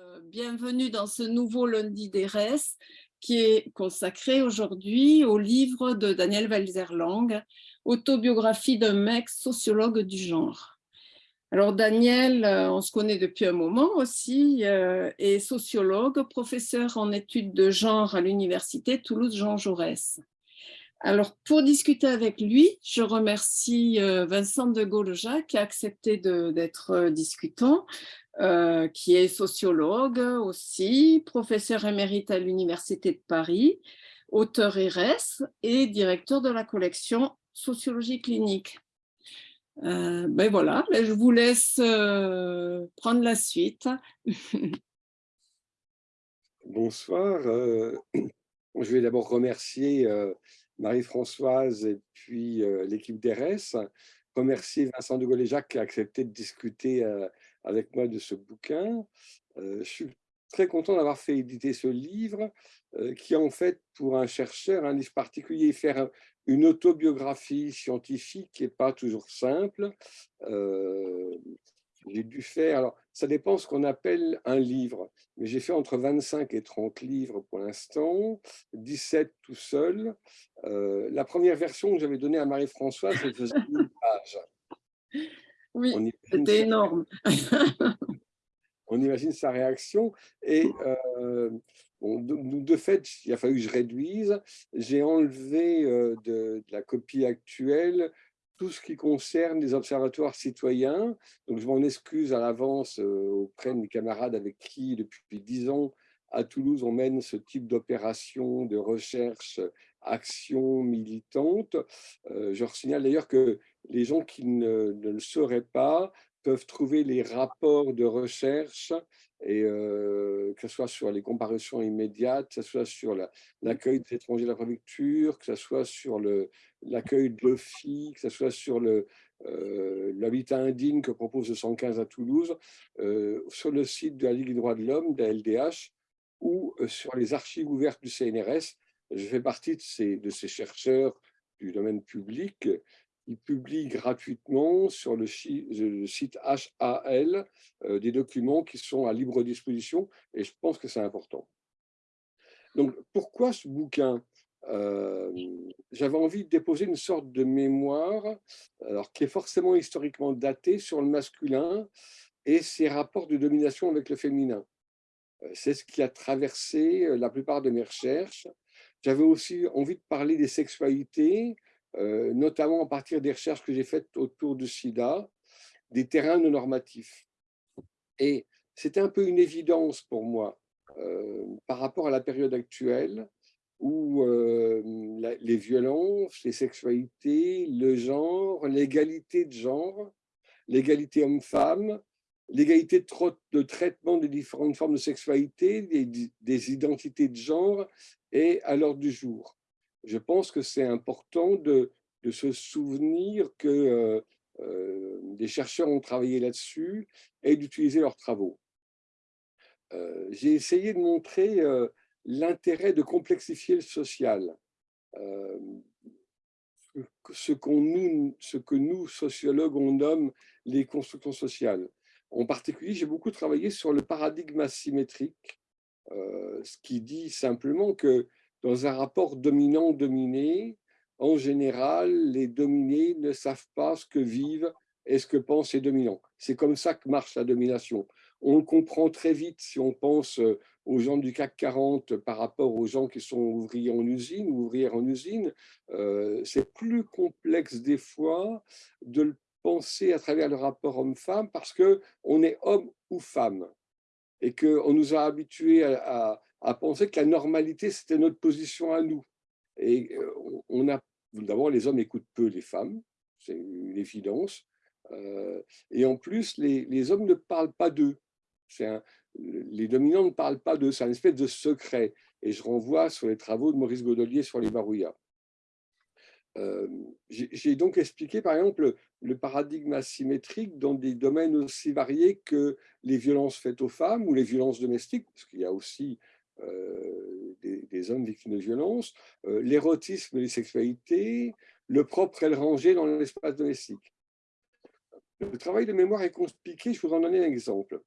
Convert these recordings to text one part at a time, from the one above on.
Euh, bienvenue dans ce nouveau lundi d'ERES qui est consacré aujourd'hui au livre de Daniel Walzerlang, Autobiographie d'un mec sociologue du genre. Alors Daniel, euh, on se connaît depuis un moment aussi, euh, est sociologue, professeur en études de genre à l'université Toulouse-Jean Jaurès. Alors, pour discuter avec lui, je remercie Vincent de Gaulle-Jacques qui a accepté d'être discutant. Euh, qui est sociologue aussi, professeur émérite à l'Université de Paris, auteur RS et directeur de la collection Sociologie clinique. Euh, ben voilà, ben je vous laisse euh, prendre la suite. Bonsoir. je vais d'abord remercier Marie-Françoise et puis l'équipe d'RS, remercier Vincent de Gaulle-Jacques qui a accepté de discuter avec moi de ce bouquin. je suis très content d'avoir fait éditer ce livre, qui est en fait, pour un chercheur, un livre particulier, faire une autobiographie scientifique n'est pas toujours simple. J'ai dû faire, alors ça dépend ce qu'on appelle un livre, mais j'ai fait entre 25 et 30 livres pour l'instant, 17 tout seul. la première version que j'avais donnée à Marie-Françoise, elle faisait une page. Oui, c'était énorme. on imagine sa réaction. Et euh, de, fait, il a fallu que je réduise. J'ai enlevé euh, de, la copie actuelle tout ce qui concerne les observatoires citoyens. Donc, je m'en excuse à l'avance euh, auprès de mes camarades avec qui, depuis dix ans, à Toulouse, on mène ce type d'opération de recherche, action militante. je signale d'ailleurs que les gens qui ne, le sauraient pas peuvent trouver les rapports de recherche, et, que ce soit sur les comparaisons immédiates, que ce soit sur l'accueil des étrangers de la préfecture, que ce soit sur l'accueil de l'OFI, que ce soit sur l'habitat indigne que propose le 115 à Toulouse, sur le site de la Ligue des droits de l'homme, de la LDH, ou sur les archives ouvertes du CNRS. Je fais partie de ces chercheurs du domaine public il publie gratuitement sur le, site HAL euh, des documents qui sont à libre disposition et je pense que c'est important. Donc, pourquoi ce bouquin? Euh, J'avais envie de déposer une sorte de mémoire alors, qui est forcément historiquement datée sur le masculin et ses rapports de domination avec le féminin. Euh, c'est ce qui a traversé la plupart de mes recherches. J'avais aussi envie de parler des sexualités, euh, notamment à partir des recherches que j'ai faites autour du sida, des terrains non normatifs. Et c'était un peu une évidence pour moi euh, par rapport à la période actuelle où euh, les violences, les sexualités, le genre, l'égalité de genre, l'égalité homme-femme, l'égalité de, traitement des différentes formes de sexualité, des, des identités de genre est à l'ordre du jour je pense que c'est important de, se souvenir que euh, euh, des chercheurs ont travaillé là-dessus et d'utiliser leurs travaux. Euh, j'ai essayé de montrer l'intérêt de complexifier le social. ce, que nous, sociologues, on nomme les constructions sociales. En particulier, j'ai beaucoup travaillé sur le paradigme asymétrique, ce qui dit simplement que dans un rapport dominant-dominé, en général, les dominés ne savent pas ce que vivent et ce que pensent les dominants. C'est comme ça que marche la domination. On comprend très vite si on pense euh, aux gens du CAC 40 par rapport aux gens qui sont ouvriers en usine ou ouvrières en usine. Euh, c'est plus complexe des fois de le penser à travers le rapport homme-femme parce qu'on est homme ou femme et qu'on nous a habitués à penser que la normalité, c'était notre position à nous. Et euh, on a, d'abord, les hommes écoutent peu les femmes, c'est une évidence. Euh, et en plus, les, les, hommes ne parlent pas d'eux. Les dominants ne parlent pas d'eux, c'est un espèce de secret. Et je renvoie sur les travaux de Maurice Godelier sur les barouillas. Euh, j'ai donc expliqué, par exemple, le paradigme asymétrique dans des domaines aussi variés que les violences faites aux femmes ou les violences domestiques, parce qu'il y a aussi euh, des, hommes victimes de violences, euh, l'érotisme et les sexualités, le propre et le rangé dans l'espace domestique. Le travail de mémoire est compliqué, je vous en donner un exemple.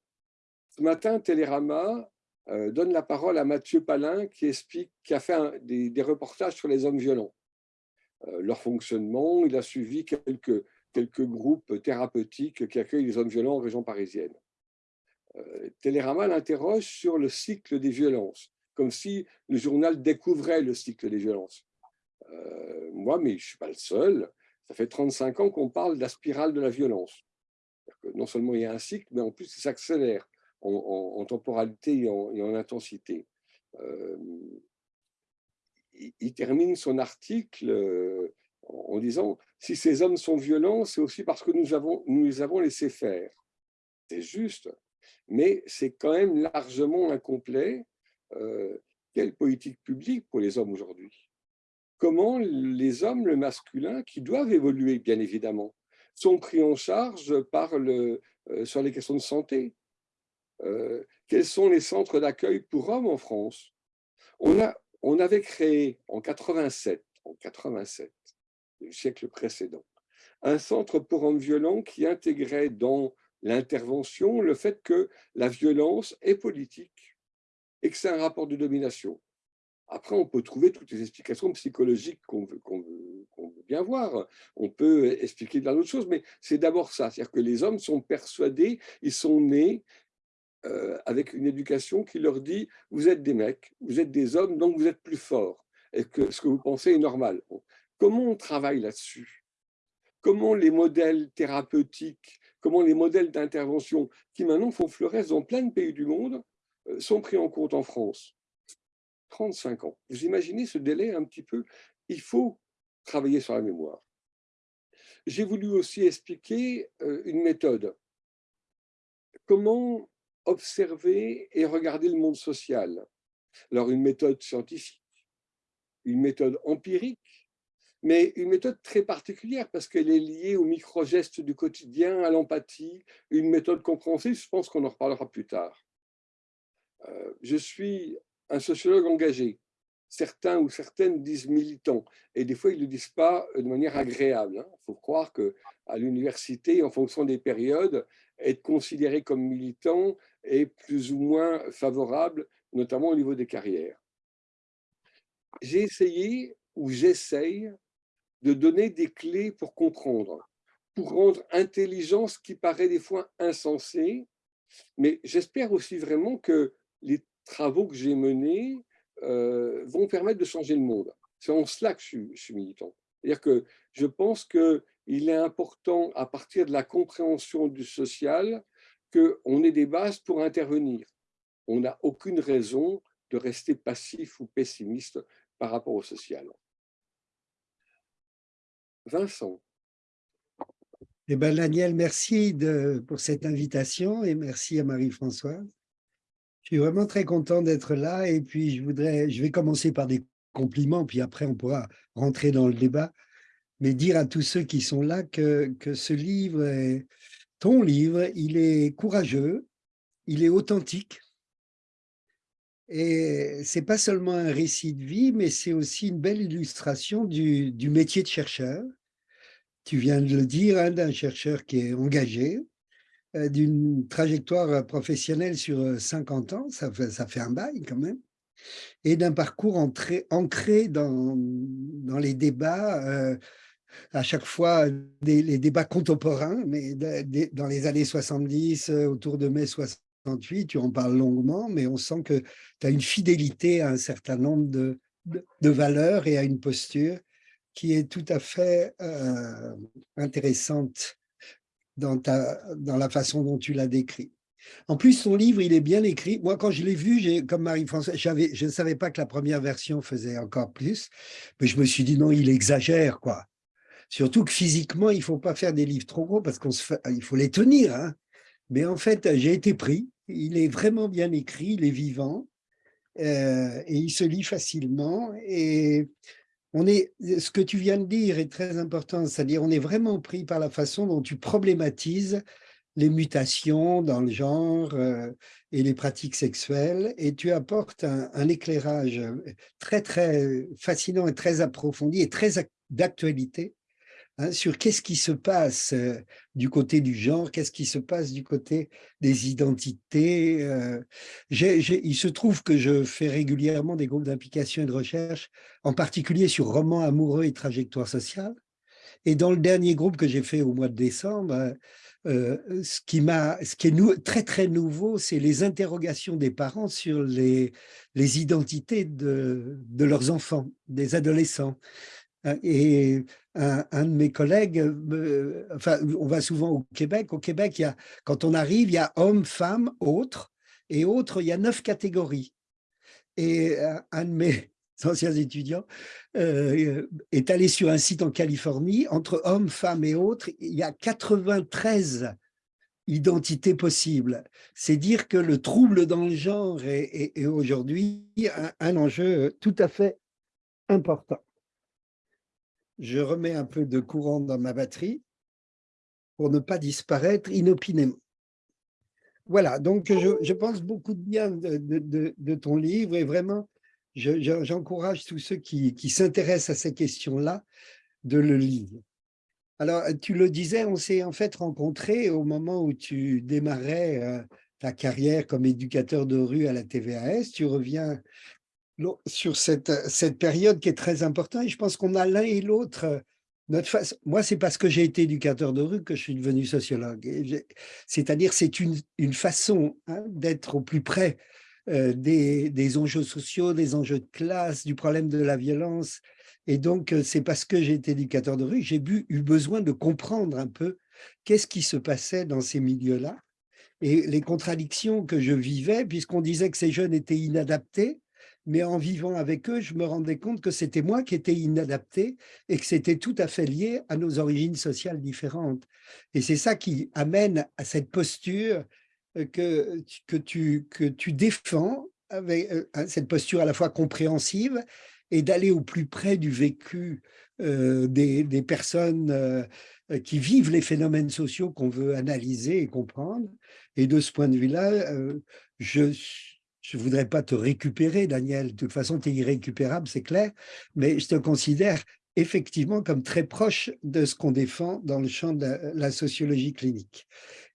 Ce matin, Télérama euh, donne la parole à Mathieu Palin qui explique, qui a fait des, reportages sur les hommes violents, leur fonctionnement. Il a suivi quelques, quelques groupes thérapeutiques qui accueillent les hommes violents en région parisienne. Euh, Télérama l'interroge sur le cycle des violences, comme si le journal découvrait le cycle des violences. moi, mais je ne suis pas le seul, ça fait 35 ans qu'on parle de la spirale de la violence. non seulement il y a un cycle, mais en plus il s'accélère en, temporalité et en, intensité. Euh, il, termine son article euh, en disant « Si ces hommes sont violents, c'est aussi parce que nous les avons laissés faire. » C'est juste, mais c'est quand même largement incomplet. Euh, quelle politique publique pour les hommes aujourd'hui? Comment les hommes, le masculin, qui doivent évoluer, bien évidemment, sont pris en charge le, sur les questions de santé, euh, quels sont les centres d'accueil pour hommes en France? On, a, on avait créé en 87, en 87, le siècle précédent, un centre pour hommes violents qui intégrait dans l'intervention le fait que la violence est politique et que c'est un rapport de domination. Après, on peut trouver toutes les explications psychologiques qu'on veut, veut, bien voir. On peut expliquer plein d'autres choses, mais c'est d'abord ça. C'est-à-dire que les hommes sont persuadés, ils sont nés euh, avec une éducation qui leur dit « vous êtes des mecs, vous êtes des hommes, donc vous êtes plus forts, et que ce que vous pensez est normal ». Comment on travaille là-dessus? Comment les modèles thérapeutiques, comment les modèles d'intervention qui maintenant font fleurir dans plein de pays du monde euh, sont pris en compte en France 35 ans. Vous imaginez ce délai un petit peu? Il faut travailler sur la mémoire. J'ai voulu aussi expliquer euh, une méthode. Comment observer et regarder le monde social? Alors, une méthode scientifique, une méthode empirique, mais une méthode très particulière parce qu'elle est liée aux micro-gestes du quotidien, à l'empathie, une méthode compréhensible, je pense qu'on en reparlera plus tard. Euh, je suis un sociologue engagé. Certains ou certaines disent militant, et des fois, ils ne le disent pas de manière agréable. Il hein. faut croire qu'à l'université, en fonction des périodes, être considéré comme militant est plus ou moins favorable, notamment au niveau des carrières. J'ai essayé, ou j'essaye, de donner des clés pour comprendre, pour rendre intelligent ce qui paraît des fois insensé, mais j'espère aussi vraiment que les travaux que j'ai menés euh, vont permettre de changer le monde. C'est en cela que je suis, je suis militant. C'est-à-dire que je pense qu'il est important, à partir de la compréhension du social, qu'on ait des bases pour intervenir. On n'a aucune raison de rester passif ou pessimiste par rapport au social. Vincent. Eh ben, Daniel, merci pour cette invitation et merci à Marie-Françoise. Je suis vraiment très content d'être là et puis je, voudrais, je vais commencer par des compliments, puis après on pourra rentrer dans le débat, mais dire à tous ceux qui sont là que, que ce livre est, ton livre, il est courageux, il est authentique, et c'est pas seulement un récit de vie, mais c'est aussi une belle illustration du, métier de chercheur. Tu viens de le dire, hein, d'un chercheur qui est engagé, euh, d'une trajectoire professionnelle sur 50 ans, ça fait, un bail quand même, et d'un parcours ancré dans, les débats euh, à chaque fois les débats contemporains, mais dans les années 70, euh, autour de mai 68, tu en parles longuement, mais on sent que tu as une fidélité à un certain nombre de, valeurs et à une posture qui est tout à fait euh, intéressante dans, ta, dans la façon dont tu l'as décrit. En plus, ton livre, il est bien écrit. Moi, quand je l'ai vu, comme Marie-Françoise, je ne savais pas que la première version faisait encore plus, mais je me suis dit, non, il exagère, quoi. Surtout que physiquement, il ne faut pas faire des livres trop gros parce qu'il faut les tenir. Hein. Mais en fait, j'ai été pris. Il est vraiment bien écrit, il est vivant euh, et il se lit facilement. Et on est, ce que tu viens de dire est très important, c'est-à-dire on est vraiment pris par la façon dont tu problématises les mutations dans le genre euh, et les pratiques sexuelles, et tu apportes un, un, éclairage très, très fascinant et très approfondi et très d'actualité hein, sur qu'est-ce qui se passe euh, du côté du genre, qu'est-ce qui se passe du côté des identités. euh. Il se trouve que je fais régulièrement des groupes d'implication et de recherche, en particulier sur romans amoureux et trajectoires sociales. Et dans le dernier groupe que j'ai fait au mois de décembre, euh, ce qui ce qui est très très nouveau, c'est les interrogations des parents sur les, identités de, de leurs enfants, des adolescents. Euh, Et un, de mes collègues, me- enfin, on va souvent au Québec. Au Québec, quand on arrive, il y a hommes, femmes, autres, et autres, il y a neuf catégories. Et euh, un de mes anciens étudiants euh, est allé sur un site en Californie, entre hommes, femmes et autres, il y a 93 identités possibles. C'est dire que le trouble dans le genre est, aujourd'hui un enjeu tout à fait important. Je remets un peu de courant dans ma batterie pour ne pas disparaître inopinément. Voilà, donc je, je pense beaucoup de bien de, ton livre et vraiment, je- je- j'encourage tous ceux qui, s'intéressent à ces questions-là de le lire. Alors, tu le disais, on s'est en fait rencontrés au moment où tu démarrais euh, ta carrière comme éducateur de rue à la TVAS. Tu reviens sur cette, cette période qui est très importante et je pense qu'on a l'un et l'autre euh, notre face. Moi, c'est parce que j'ai été éducateur de rue que je suis devenu sociologue. C'est-à-dire, c'est une, une façon hein, d'être au plus près euh, des, des enjeux sociaux, des enjeux de classe, du problème de la violence. Et donc, euh, c'est parce que j'ai été éducateur de rue que j'ai eu besoin de comprendre un peu qu'est-ce qui se passait dans ces milieux-là et les contradictions que je vivais, puisqu'on disait que ces jeunes étaient inadaptés, mais en vivant avec eux, je me rendais compte que c'était moi qui étais inadapté et que c'était tout à fait lié à nos origines sociales différentes. Et c'est ça qui amène à cette posture euh, que, que, tu, que tu défends, avec euh, cette posture à la fois compréhensive et d'aller au plus près du vécu euh, des, des personnes qui vivent les phénomènes sociaux qu'on veut analyser et comprendre. Et de ce point de vue-là, je je ne voudrais pas te récupérer, Daniel. De toute façon, tu es irrécupérable, c'est clair. Mais je te considère effectivement comme très proche de ce qu'on défend dans le champ de la, sociologie clinique.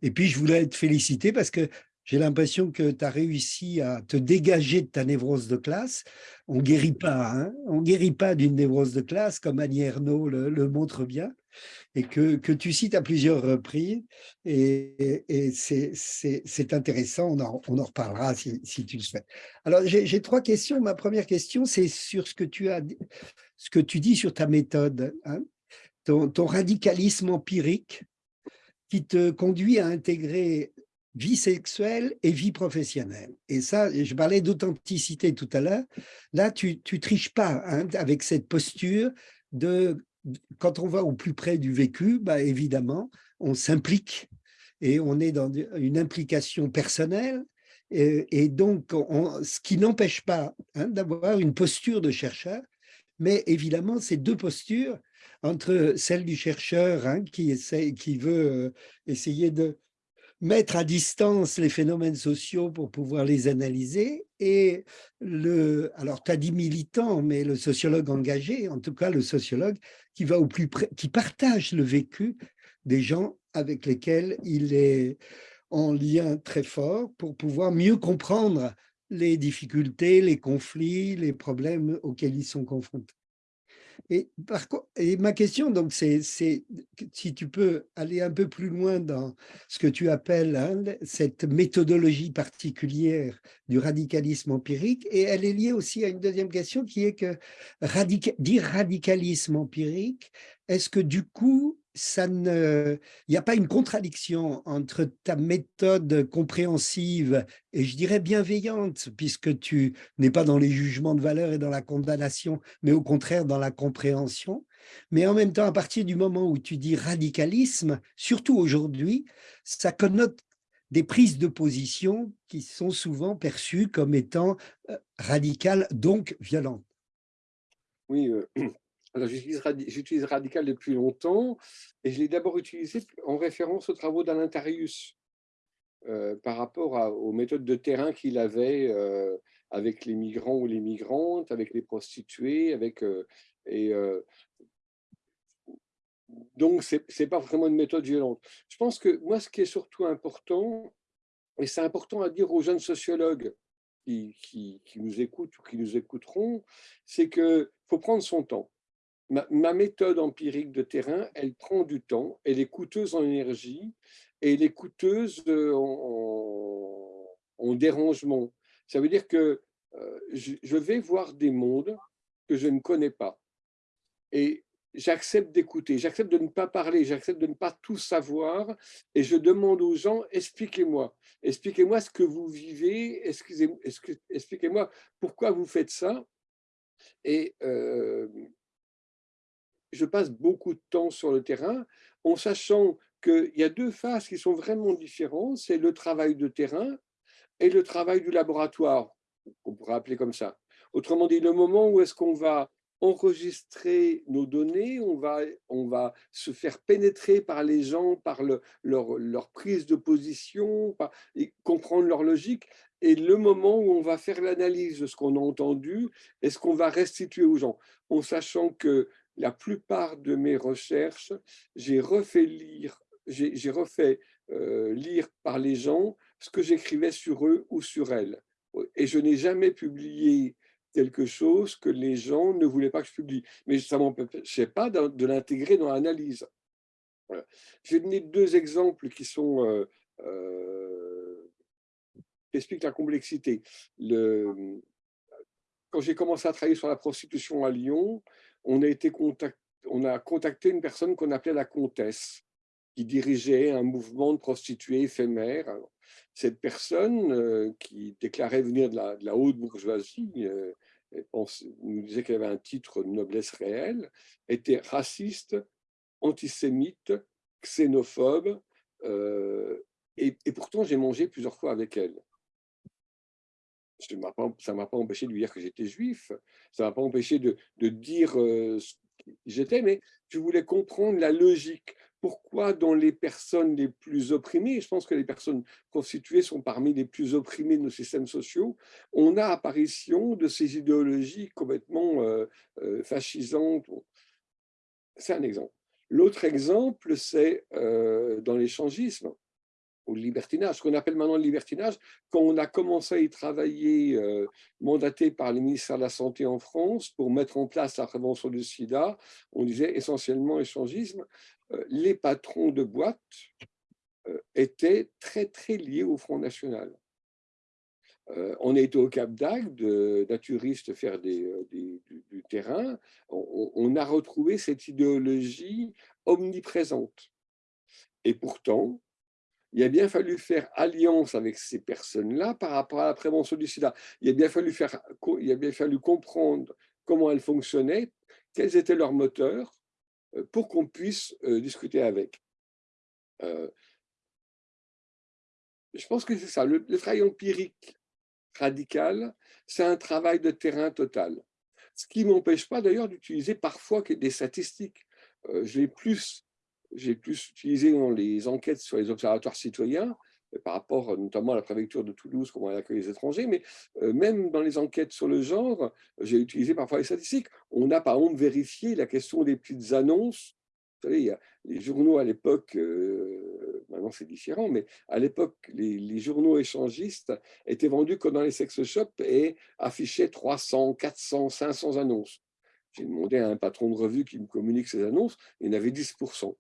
Et puis, je voulais te féliciter parce que j'ai l'impression que tu as réussi à te dégager de ta névrose de classe. On guérit pas, hein on guérit pas d'une névrose de classe, comme Annie Ernaux le, le montre bien et que, que tu cites à plusieurs reprises. Et, et c'est intéressant, on en, on en reparlera si, si, tu le souhaites. Alors, j'ai trois questions. Ma première question, c'est sur ce que tu as, ce que tu dis sur ta méthode, hein, ton, ton radicalisme empirique qui te conduit à intégrer vie sexuelle et vie professionnelle. Et ça, je parlais d'authenticité tout à l'heure. Là, tu ne triches pas hein, avec cette posture de quand on va au plus près du vécu, bah évidemment, on s'implique et on est dans une implication personnelle. Et, donc, on, ce qui n'empêche pas hein, d'avoir une posture de chercheur, mais évidemment, ces deux postures, entre celle du chercheur hein, qui, essaie, qui veut euh, essayer de mettre à distance les phénomènes sociaux pour pouvoir les analyser et le, alors tu as dit militant, mais le sociologue engagé, en tout cas le sociologue qui va au plus qui partage le vécu des gens avec lesquels il est en lien très fort pour pouvoir mieux comprendre les difficultés, les conflits, les problèmes auxquels ils sont confrontés. Et, ma question, donc, c'est si tu peux aller un peu plus loin dans ce que tu appelles hein, cette méthodologie particulière du radicalisme empirique, et elle est liée aussi à une deuxième question qui est que dire radicalisme empirique, est-ce que du coup, il n'y a pas une contradiction entre ta méthode compréhensive et je dirais bienveillante, puisque tu n'es pas dans les jugements de valeur et dans la condamnation, mais au contraire dans la compréhension. Mais en même temps, à partir du moment où tu dis radicalisme, surtout aujourd'hui, ça connote des prises de position qui sont souvent perçues comme étant radicales, donc violentes. Oui, euh, alors j'utilise radical depuis longtemps et je l'ai d'abord utilisé en référence aux travaux d'Alain Tarius euh, par rapport aux méthodes de terrain qu'il avait euh, avec les migrants ou les migrantes, avec les prostituées, avec, euh, et donc, ce n'est pas vraiment une méthode violente. Je pense que moi, ce qui est surtout important, et c'est important à dire aux jeunes sociologues qui, qui, nous écoutent ou qui nous écouteront, c'est qu'il faut prendre son temps. Ma, méthode empirique de terrain, elle prend du temps, elle est coûteuse en énergie et elle est coûteuse euh, en, en dérangement. Ça veut dire que euh, je, je vais voir des mondes que je ne connais pas. Et j'accepte d'écouter, j'accepte de ne pas parler, j'accepte de ne pas tout savoir et je demande aux gens, expliquez-moi, expliquez-moi ce que vous vivez, expliquez-moi pourquoi vous faites ça. Et euh, je passe beaucoup de temps sur le terrain en sachant qu'il y a deux phases qui sont vraiment différentes, c'est le travail de terrain et le travail du laboratoire, qu'on pourrait appeler comme ça. Autrement dit, le moment où est-ce qu'on va enregistrer nos données, on va, on va se faire pénétrer par les gens, par le, leur, prise de position, comprendre leur logique, et le moment où on va faire l'analyse de ce qu'on a entendu et ce qu'on va restituer aux gens, en sachant que la plupart de mes recherches, j'ai refait lire, j'ai refait euh, lire par les gens ce que j'écrivais sur eux ou sur elles. Et je n'ai jamais publié quelque chose que les gens ne voulaient pas que je publie. Mais ça ne m'empêchait pas de, l'intégrer dans l'analyse. Voilà. Je vais donner deux exemples qui sont euh, euh, expliquent la complexité. Le, quand j'ai commencé à travailler sur la prostitution à Lyon, on a, été contact, on a contacté une personne qu'on appelait la comtesse, qui dirigeait un mouvement de prostituées éphémères. Cette personne, euh, qui déclarait venir de la, de la haute bourgeoisie, euh, nous disait qu'elle avait un titre de noblesse réelle, était raciste, antisémite, xénophobe, euh, et, pourtant j'ai mangé plusieurs fois avec elle. Ça ne m'a pas empêché de lui dire que j'étais juif, ça ne m'a pas empêché de, dire ce qui j'étais, mais je voulais comprendre la logique pourquoi dans les personnes les plus opprimées, je pense que les personnes constituées sont parmi les plus opprimées de nos systèmes sociaux, on a apparition de ces idéologies complètement euh, euh, fascisantes? C'est un exemple. L'autre exemple, c'est euh, dans l'échangisme le libertinage, ce qu'on appelle maintenant le libertinage. Quand on a commencé à y travailler, mandaté par le ministère de la Santé en France pour mettre en place la prévention du sida, on disait essentiellement échangisme. Euh, les patrons de boîtes euh, étaient très, très liés au Front National. Euh, on a été au Cap d'Agde, naturistes faire du, terrain. On, a retrouvé cette idéologie omniprésente. Et pourtant, il a bien fallu faire alliance avec ces personnes-là par rapport à la prévention du sida. Il a bien fallu, faire, il a bien fallu comprendre comment elles fonctionnaient, quels étaient leurs moteurs, euh, pour qu'on puisse euh, discuter avec. Euh, je pense que c'est ça. Le, travail empirique radical, c'est un travail de terrain total. Ce qui ne m'empêche pas d'ailleurs d'utiliser parfois des statistiques. J'ai plus, plus utilisé dans les enquêtes sur les observatoires citoyens, par rapport notamment à la préfecture de Toulouse, comment elle accueille les étrangers, mais même dans les enquêtes sur le genre, j'ai utilisé parfois les statistiques. On a par exemple vérifié la question des petites annonces. Vous savez, les journaux à l'époque, maintenant c'est différent, mais à l'époque, les, journaux échangistes étaient vendus comme dans les sex shops et affichaient 300, 400, 500 annonces. J'ai demandé à un patron de revue qui me communique ces annonces, il y en avait 10%.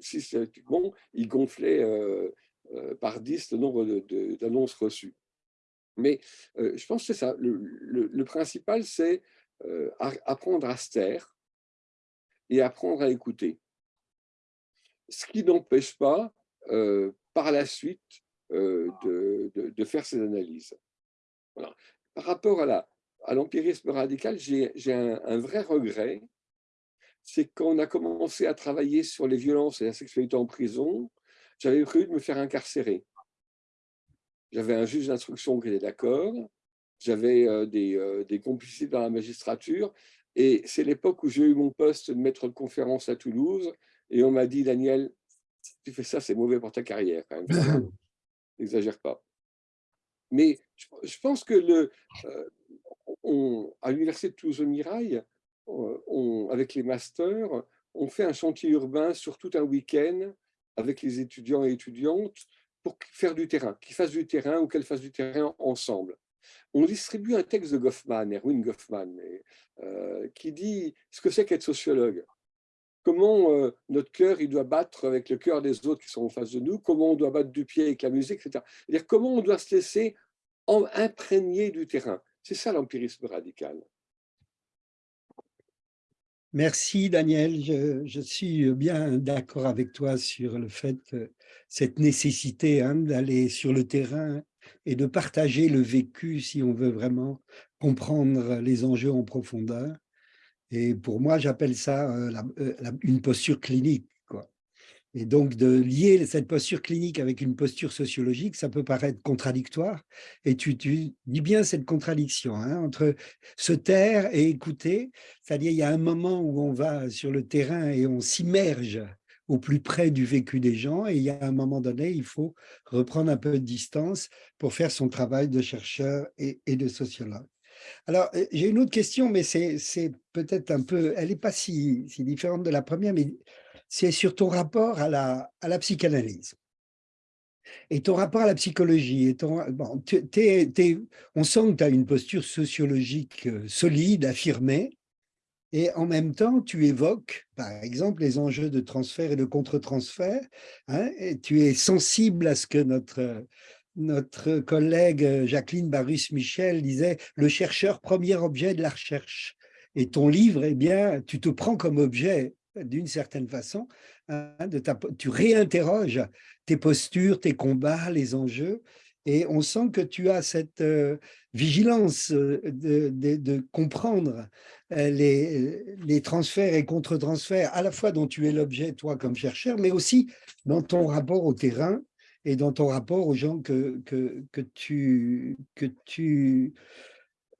Systématiquement, il gonflait euh, par 10 le nombre d'annonces reçues. Mais euh, je pense que c'est ça. Le, principal, c'est euh, apprendre à se taire et apprendre à écouter. Ce qui n'empêche pas, par la suite, de, faire ces analyses. Par rapport à l'empirisme radical, j'ai un, vrai regret, c'est qu'on a commencé à travailler sur les violences et la sexualité en prison, j'avais prévu de me faire incarcérer. J'avais un juge d'instruction qui était d'accord, j'avais euh, des, euh, des, complicités dans la magistrature, et c'est l'époque où j'ai eu mon poste de maître de conférence à Toulouse, et on m'a dit, Daniel, si tu fais ça, c'est mauvais pour ta carrière. N'exagère pas. Mais je, pense que le, euh, on, à l'université de Toulouse-Mirail, avec les masters, on fait un chantier urbain sur tout un week-end avec les étudiants et étudiantes pour faire du terrain, qu'ils fassent du terrain ou qu'elles fassent du terrain ensemble. On distribue un texte de Goffman, Erwin Goffman, euh, qui dit ce que c'est qu'être sociologue? Comment euh, notre cœur il doit battre avec le cœur des autres qui sont en face de nous, comment on doit battre du pied avec la musique, etc. -dire comment on doit se laisser imprégner du terrain. C'est ça l'empirisme radical. Merci Daniel, je, suis bien d'accord avec toi sur le fait, cette nécessité hein, d'aller sur le terrain et de partager le vécu si on veut vraiment comprendre les enjeux en profondeur. Et pour moi, j'appelle ça euh, euh, une posture clinique. Et donc, de lier cette posture clinique avec une posture sociologique, ça peut paraître contradictoire. Et tu, dis bien cette contradiction hein, entre se taire et écouter. C'est-à-dire, il y a un moment où on va sur le terrain et on s'immerge au plus près du vécu des gens. Et il y a un moment donné, il faut reprendre un peu de distance pour faire son travail de chercheur et, de sociologue. Alors, euh, j'ai une autre question, mais c'est peut-être un peu, elle n'est pas si, si différente de la première, mais c'est sur ton rapport à la, psychanalyse. Et ton rapport à la psychologie, on sent que tu as une posture sociologique euh, solide, affirmée, et en même temps, tu évoques, par exemple, les enjeux de transfert et de contre-transfert, hein, tu es sensible à ce que notre, notre collègue Jacqueline Barus-Michel disait « le chercheur, premier objet de la recherche ». Et ton livre, eh bien, tu te prends comme objet d'une certaine façon, hein, de tu réinterroges tes postures, tes combats, les enjeux, et on sent que tu as cette euh, vigilance euh, de, comprendre euh, les, transferts et contre-transferts, à la fois dont tu es l'objet, toi, comme chercheur, mais aussi dans ton rapport au terrain et dans ton rapport aux gens que tu,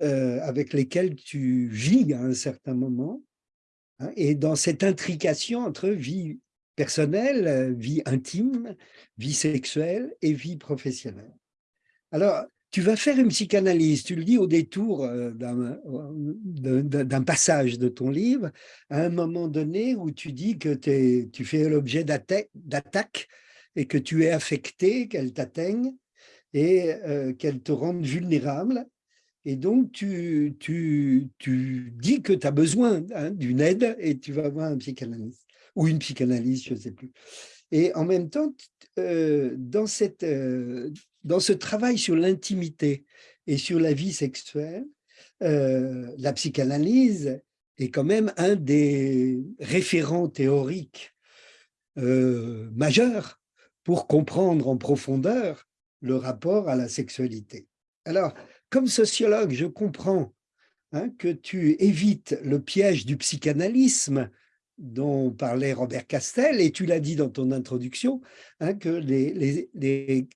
avec lesquels tu vis à un certain moment. Hein, et dans cette intrication entre vie personnelle, vie intime, vie sexuelle et vie professionnelle. Alors, tu vas faire une psychanalyse, tu le dis au détour euh, d'un passage de ton livre, à un moment donné où tu dis que tu fais l'objet d'attaque et que tu es affecté, qu'elle t'atteigne et euh, qu'elle te rende vulnérable. Et donc, tu, tu, tu dis que tu as besoin hein, d'une aide et tu vas voir un psychanalyste ou une psychanalyste, je ne sais plus. Et en même temps, euh, dans, cette, euh, dans ce travail sur l'intimité et sur la vie sexuelle, euh, la psychanalyse est quand même un des référents théoriques majeurs pour comprendre en profondeur le rapport à la sexualité. Alors, comme sociologue, je comprends hein, que tu évites le piège du psychanalysme dont parlait Robert Castel, et tu l'as dit dans ton introduction, hein, que les,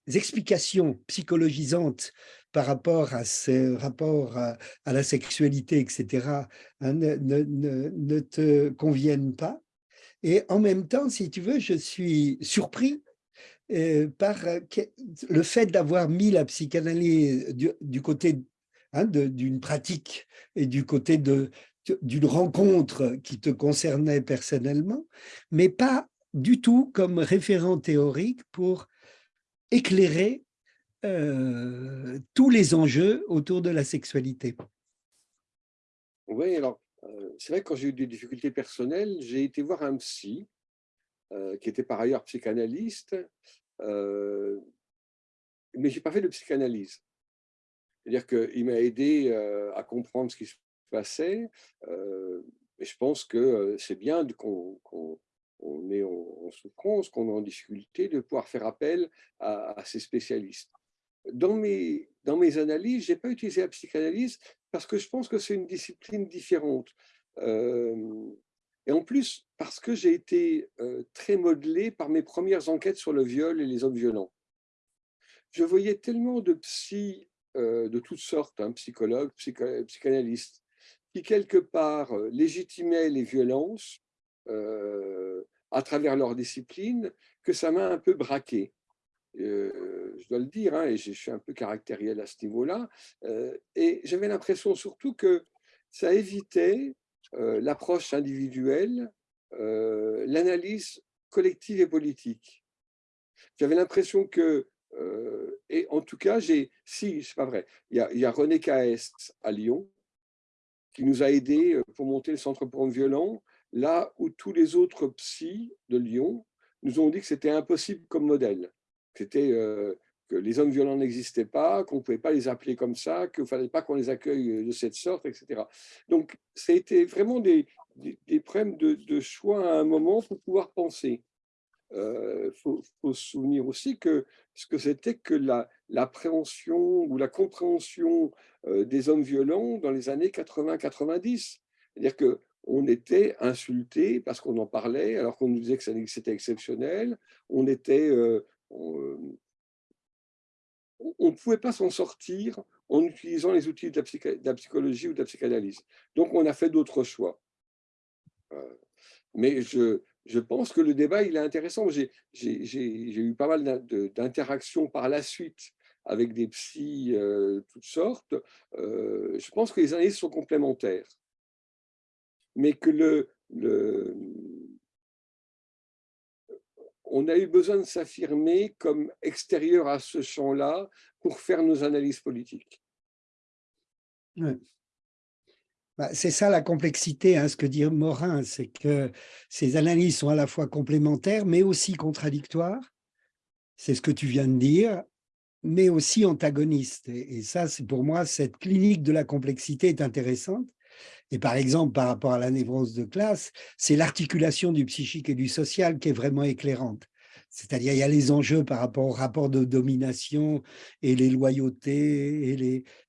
explications psychologisantes par rapport à ce rapport à, la sexualité, etc., hein, ne, te conviennent pas. Et en même temps, si tu veux, je suis surpris par euh, le fait d'avoir mis la psychanalyse du, côté hein, d'une pratique et du côté d'une rencontre qui te concernait personnellement, mais pas du tout comme référent théorique pour éclairer euh, tous les enjeux autour de la sexualité. Oui, alors, c'est vrai que quand j'ai eu des difficultés personnelles, j'ai été voir un psy euh, qui était par ailleurs psychanalyste, euh, mais je n'ai pas fait de psychanalyse. C'est-à-dire qu'il m'a aidé euh, à comprendre ce qui se passait, et je pense que c'est bien qu'on est en, souffrance, qu'on est en difficulté, de pouvoir faire appel à, ces spécialistes. Dans mes analyses, je n'ai pas utilisé la psychanalyse parce que je pense que c'est une discipline différente. Et en plus, parce que j'ai été euh, très modelé par mes premières enquêtes sur le viol et les hommes violents. Je voyais tellement de psy euh, de toutes sortes, hein, psychologues, psychanalystes, qui quelque part euh, légitimaient les violences à travers leur discipline, que ça m'a un peu braqué. je dois le dire, hein, et je suis un peu caractériel à ce niveau-là. et j'avais l'impression surtout que ça évitait l'approche individuelle l'analyse collective et politique. J'avais l'impression que, et en tout cas, j'ai, si, c'est pas vrai, il y, a, y a René Caest à Lyon, qui nous a aidés pour monter le centre pour hommes violents, là où tous les autres psys de Lyon nous ont dit que c'était impossible comme modèle. C'était que les hommes violents n'existaient pas, qu'on ne pouvait pas les appeler comme ça, qu'il ne fallait pas qu'on les accueille de cette sorte, etc. Donc, ça a été vraiment des, des, problèmes de, choix à un moment pour pouvoir penser. Il euh, faut, se souvenir aussi que ce que c'était que l'appréhension ou la compréhension euh, des hommes violents dans les années 80-90. C'est-à-dire qu'on était insulté parce qu'on en parlait, alors qu'on nous disait que c'était exceptionnel. On était, euh, on ne pouvait pas s'en sortir en utilisant les outils de la, psychologie ou de la psychanalyse. Donc, on a fait d'autres choix. Euh, mais je, pense que le débat, il est intéressant. J'ai eu pas mal d'interactions par la suite avec des psys euh, toutes sortes. Euh, je pense que les analyses sont complémentaires. Mais que le, on a eu besoin de s'affirmer comme extérieur à ce champ-là pour faire nos analyses politiques. Bah, c'est ça la complexité, hein, ce que dit Morin, c'est que ces analyses sont à la fois complémentaires, mais aussi contradictoires. C'est ce que tu viens de dire, mais aussi antagonistes. Et, et ça, c'est pour moi, cette clinique de la complexité est intéressante. Et par exemple, par rapport à la névrose de classe, c'est l'articulation du psychique et du social qui est vraiment éclairante. C'est-à-dire, il y a les enjeux par rapport au rapport de domination et les loyautés et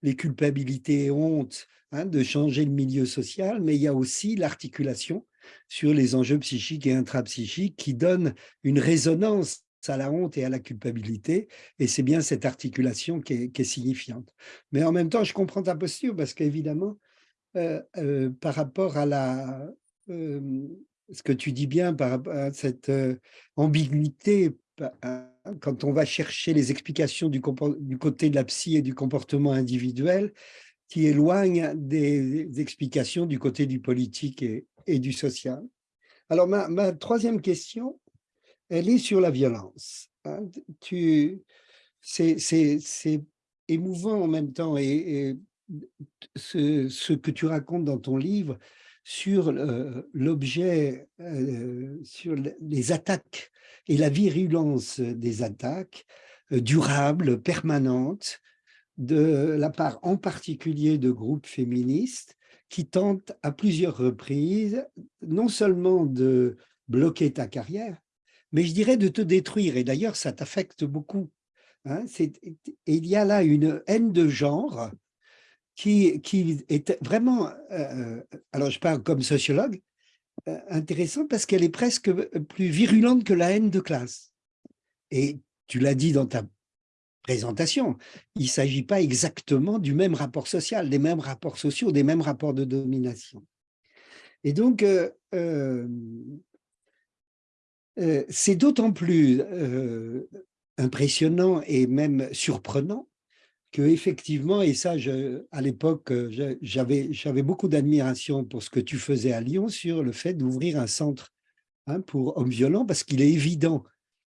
les, culpabilités et hontes hein, de changer le milieu social, mais il y a aussi l'articulation sur les enjeux psychiques et intrapsychiques qui donnent une résonance à la honte et à la culpabilité, et c'est bien cette articulation qui est, qui est, signifiante. Mais en même temps, je comprends ta posture, parce qu'évidemment, par rapport à la, ce que tu dis bien, par rapport à cette ambiguïté, hein, quand on va chercher les explications du, côté de la psy et du comportement individuel, qui éloignent des, explications du côté du politique et, du social. Alors, ma, troisième question, elle est sur la violence. Hein. C'est émouvant en même temps et ce, que tu racontes dans ton livre sur l'objet, euh, sur les attaques et la virulence des attaques euh, durables, permanentes, de la part en particulier de groupes féministes qui tentent à plusieurs reprises non seulement de bloquer ta carrière, mais je dirais de te détruire. Et d'ailleurs, ça t'affecte beaucoup. Hein. il y a là une haine de genre qui, est vraiment, euh, alors je parle comme sociologue, euh, intéressant parce qu'elle est presque plus virulente que la haine de classe. Et tu l'as dit dans ta présentation, il ne s'agit pas exactement du même rapport social, des mêmes rapports sociaux, des mêmes rapports de domination. Et donc, euh, c'est d'autant plus impressionnant et même surprenant effectivement, et ça, je, à l'époque, euh, j'avais beaucoup d'admiration pour ce que tu faisais à Lyon sur le fait d'ouvrir un centre hein, pour hommes violents, parce qu'il est évident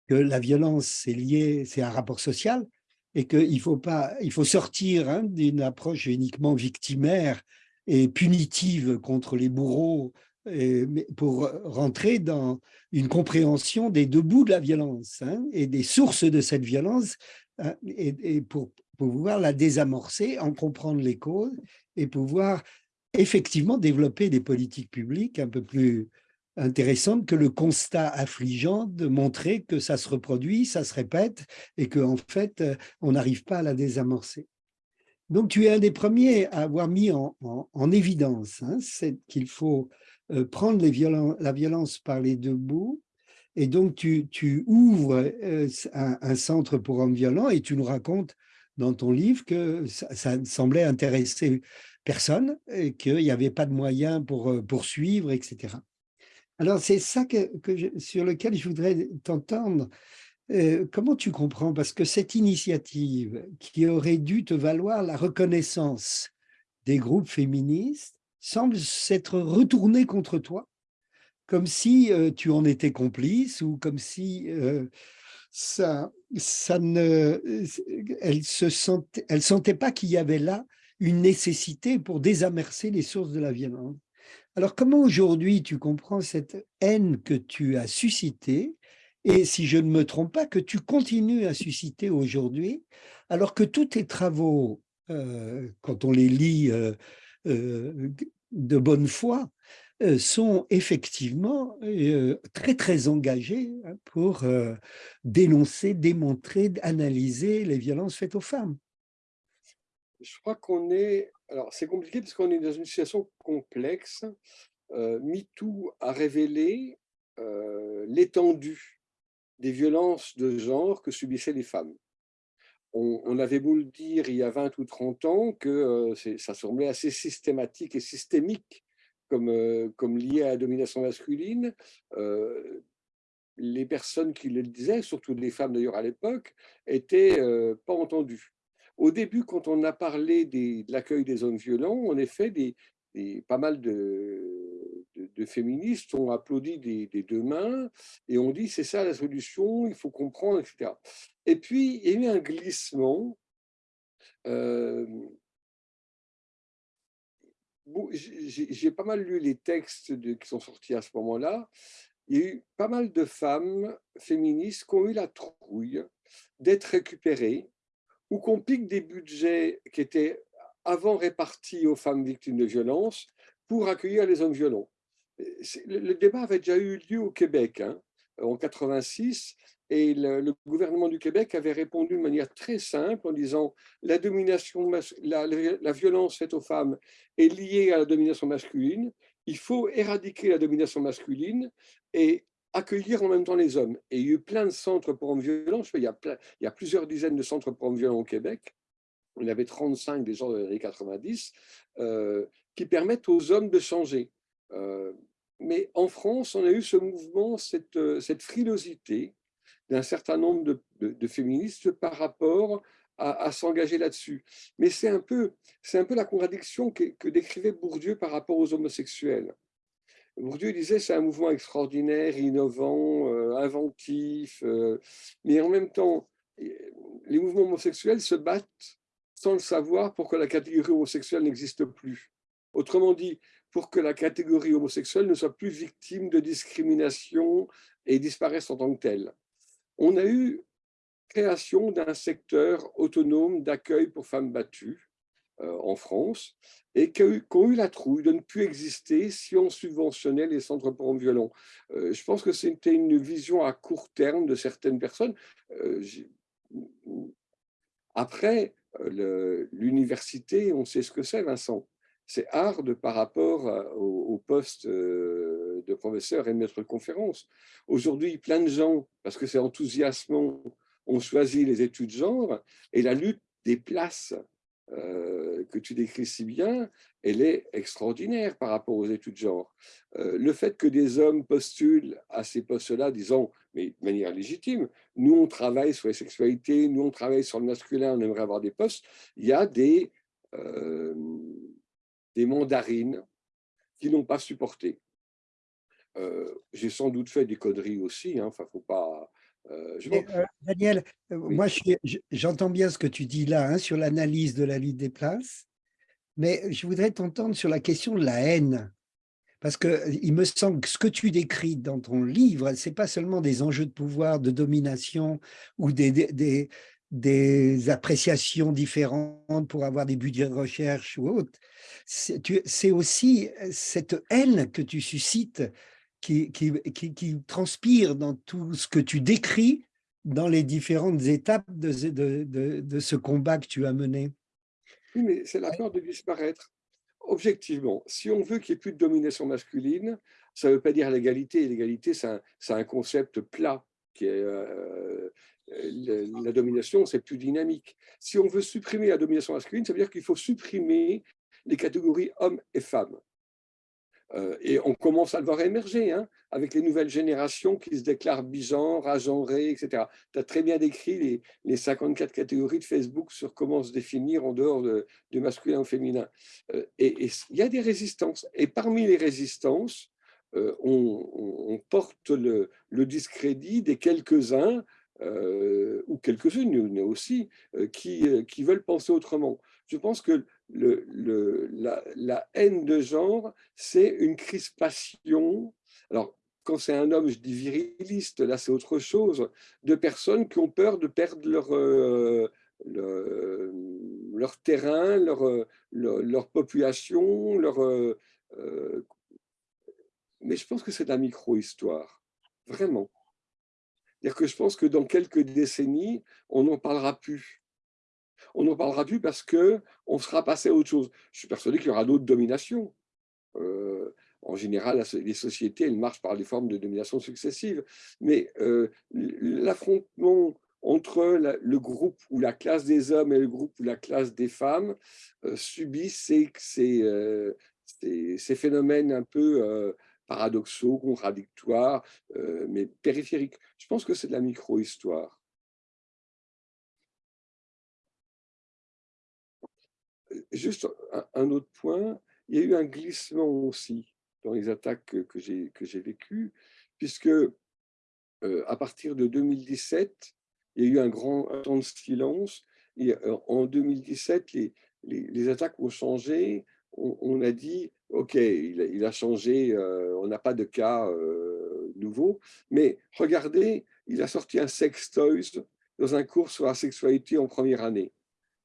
que la violence, c'est lié, c'est un rapport social, et qu'il faut, pas, il faut sortir hein, d'une approche uniquement victimaire et punitive contre les bourreaux pour rentrer dans une compréhension des deux bouts de la violence hein, et des sources de cette violence et, et pour pouvoir la désamorcer, en comprendre les causes et pouvoir effectivement développer des politiques publiques un peu plus intéressantes que le constat affligeant de montrer que ça se reproduit, ça se répète et qu'en en fait, on n'arrive pas à la désamorcer. Donc, tu es un des premiers à avoir mis en, évidence hein, qu'il faut euh, prendre la violence par les deux bouts et donc, tu, ouvres euh, un, centre pour hommes violents et tu nous racontes dans ton livre que ça, ne semblait intéresser personne et qu'il n'y avait pas de moyens pour euh, poursuivre, etc. Alors, c'est ça que, sur lequel je voudrais t'entendre. Euh, comment tu comprends? Parce que cette initiative qui aurait dû te valoir la reconnaissance des groupes féministes semble s'être retournée contre toi comme si tu en étais complice ou comme si ça, ça ne, elle se sentait, pas qu'il y avait là une nécessité pour désamorcer les sources de la violence. Alors, comment aujourd'hui tu comprends cette haine que tu as suscitée et si je ne me trompe pas, que tu continues à susciter aujourd'hui, alors que tous tes travaux, euh, quand on les lit euh, euh, de bonne foi, sont effectivement très très engagés hein, pour dénoncer, démontrer, analyser les violences faites aux femmes. Je crois qu'on est, alors c'est compliqué parce qu'on est dans une situation complexe. MeToo a révélé l'étendue des violences de genre que subissaient les femmes. On, avait beau le dire il y a 20 ou 30 ans que euh, ça semblait assez systématique et systémique comme, euh, comme lié à la domination masculine. Euh, les personnes qui le disaient, surtout les femmes d'ailleurs à l'époque, étaient pas entendues. Au début, quand on a parlé de l'accueil des hommes violents, en effet, pas mal de, de, féministes ont applaudi des, deux mains et ont dit c'est ça la solution, il faut comprendre, etc. Et puis, il y a eu un glissement. Euh, j'ai pas mal lu les textes qui sont sortis à ce moment-là. Il y a eu pas mal de femmes féministes qui ont eu la trouille d'être récupérées ou qu'on pique des budgets qui étaient avant répartis aux femmes victimes de violences pour accueillir les hommes violents. Le, débat avait déjà eu lieu au Québec hein, en 86 et le, gouvernement du Québec avait répondu de manière très simple en disant la domination, la, violence faite aux femmes est liée à la domination masculine. Il faut éradiquer la domination masculine et accueillir en même temps les hommes. Et il y a eu plein de centres pour hommes violents. Il y a, plusieurs dizaines de centres pour hommes violents au Québec. Y avait 35 déjà dans les années 90 euh, qui permettent aux hommes de changer. Euh, mais en France, on a eu ce mouvement, cette, euh, cette frilosité d'un certain nombre de, féministes par rapport à, s'engager là-dessus. Mais c'est un, peu, un peu la contradiction que, décrivait Bourdieu par rapport aux homosexuels. Bourdieu disait c'est un mouvement extraordinaire, innovant, inventif, mais en même temps, les mouvements homosexuels se battent sans le savoir pour que la catégorie homosexuelle n'existe plus. Autrement dit, pour que la catégorie homosexuelle ne soit plus victime de discrimination et disparaisse en tant que telle. On a eu création d'un secteur autonome d'accueil pour femmes battues euh, en France et qui ont eu la trouille de ne plus exister si on subventionnait les centres pour hommes violents. Euh, je pense que c'était une vision à court terme de certaines personnes. Euh, après, l'université, on sait ce que c'est, Vincent c'est hard par rapport au, poste euh, de professeur et de maître de conférence. Aujourd'hui, plein de gens, parce que c'est enthousiasmant, ont choisi les études genre et la lutte des places euh, que tu décris si bien, elle est extraordinaire par rapport aux études genre. Euh, le fait que des hommes postulent à ces postes-là, disant, mais de manière légitime, nous on travaille sur les sexualités, nous on travaille sur le masculin, on aimerait avoir des postes, il y a des des mandarines qui n'ont pas supporté. Euh, j'ai sans doute fait des conneries aussi, hein, enfin, faut pas... Euh, euh, Daniel, moi j'entends bien ce que tu dis là hein, sur l'analyse de la lutte des places, mais je voudrais t'entendre sur la question de la haine. Parce qu'il me semble que ce que tu décris dans ton livre, ce n'est pas seulement des enjeux de pouvoir, de domination ou des, des, des appréciations différentes pour avoir des budgets de recherche ou autre. C'est aussi cette haine que tu suscites qui, transpire dans tout ce que tu décris dans les différentes étapes de, ce combat que tu as mené. Oui, mais c'est la peur de disparaître. Objectivement, si on veut qu'il n'y ait plus de domination masculine, ça ne veut pas dire l'égalité. L'égalité, c'est un, concept plat qui est, euh, la domination, c'est plus dynamique. Si on veut supprimer la domination masculine, ça veut dire qu'il faut supprimer les catégories hommes et femmes. Euh, et on commence à le voir émerger hein, avec les nouvelles générations qui se déclarent bigenres, agenrées, etc. Tu as très bien décrit les, les, 54 catégories de Facebook sur comment se définir en dehors de, masculin ou féminin. Euh, et il y a des résistances. Et parmi les résistances, on, porte le, discrédit des quelques-uns ou quelques-unes aussi qui, qui veulent penser autrement. Je pense que la, haine de genre, c'est une crispation. Alors, quand c'est un homme, je dis viriliste, là c'est autre chose, de personnes qui ont peur de perdre leur, euh, leur, terrain, leur, leur, population, leur, euh, mais je pense que c'est de la micro-histoire, vraiment. C'est-à-dire que je pense que dans quelques décennies, on n'en parlera plus on n'en parlera plus parce qu'on sera passé à autre chose. Je suis persuadé qu'il y aura d'autres dominations. Euh, en général, les sociétés, elles marchent par des formes de domination successives. Mais euh, l'affrontement entre le groupe ou la classe des hommes et le groupe ou la classe des femmes euh, subit ces, ces, phénomènes un peu paradoxaux, contradictoires, mais périphériques. Je pense que c'est de la micro-histoire. juste un, autre point, il y a eu un glissement aussi dans les attaques que, j'ai vécues, puisque euh, à partir de 2017, il y a eu un grand temps de silence. Et euh, en 2017, les, les, attaques ont changé. On, a dit, OK, il, a changé, euh, on n'a pas de cas nouveaux. Mais regardez, il a sorti un sex toys dans un cours sur la sexualité en première année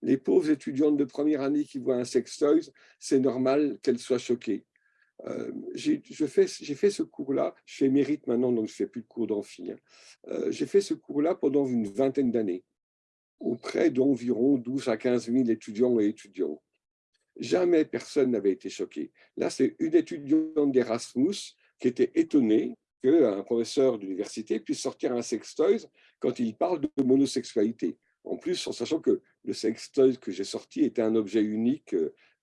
les pauvres étudiantes de première année qui voient un sextoy, c'est normal qu'elles soient choquées. Euh, j'ai fait, fait, ce cours-là, je fais mérite maintenant, donc je ne fais plus de cours d'amphi. Hein. Euh, j'ai fait ce cours-là pendant une vingtaine d'années, auprès d'environ 12 à 15 000 étudiants et étudiantes. Jamais personne n'avait été choqué. Là, c'est une étudiante d'Erasmus qui était étonnée qu'un professeur d'université puisse sortir un sextoy quand il parle de monosexualité. En plus, en sachant que le sextoy que j'ai sorti était un objet unique,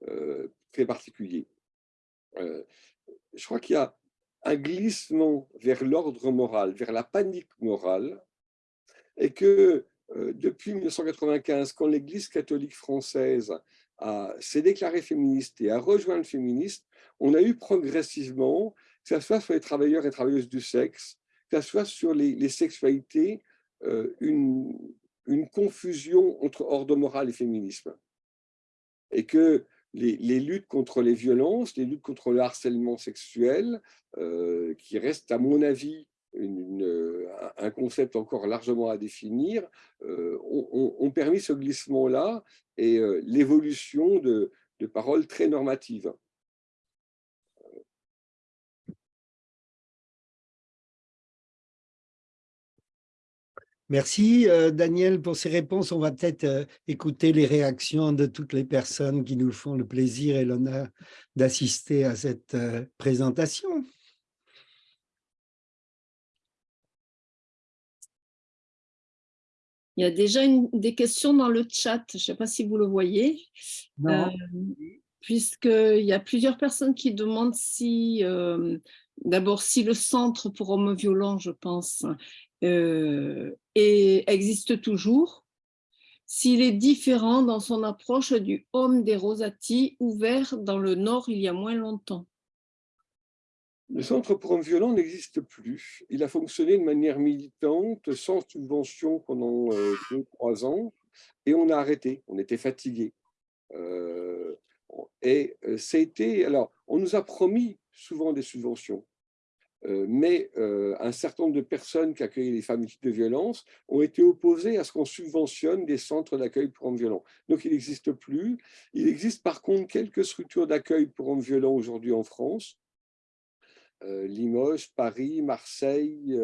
euh, très particulier. Euh, je crois qu'il y a un glissement vers l'ordre moral, vers la panique morale, et que euh, depuis 1995, quand l'Église catholique française s'est déclarée féministe et a rejoint le féministe, on a eu progressivement, que ce soit sur les travailleurs et travailleuses du sexe, que ce soit sur les, sexualités, une, une confusion entre ordre moral et féminisme. Et que les, luttes contre les violences, les luttes contre le harcèlement sexuel, euh, qui reste à mon avis un concept encore largement à définir, euh, ont, permis ce glissement-là et euh, l'évolution de, paroles très normatives. Merci euh, Daniel pour ces réponses. On va peut-être euh, écouter les réactions de toutes les personnes qui nous font le plaisir et l'honneur d'assister à cette euh, présentation. Il y a déjà des questions dans le chat, je ne sais pas si vous le voyez. Puisqu'il y a plusieurs personnes qui demandent si, d'abord, si le centre pour hommes violents, je pense, euh, et existe toujours, s'il est différent dans son approche du homme des Rosati, ouvert dans le Nord il y a moins longtemps. Le centre pour hommes violents n'existe plus. Il a fonctionné de manière militante, sans subvention pendant euh, deux, trois ans, et on a arrêté, on était fatigué. Euh, et été alors, on nous a promis souvent des subventions. Euh, mais euh, un certain nombre de personnes qui accueillent les femmes victimes de violence ont été opposées à ce qu'on subventionne des centres d'accueil pour hommes violents. Donc, il n'existe plus. Il existe par contre quelques structures d'accueil pour hommes violents aujourd'hui en France. Euh, Limoges, Paris, Marseille,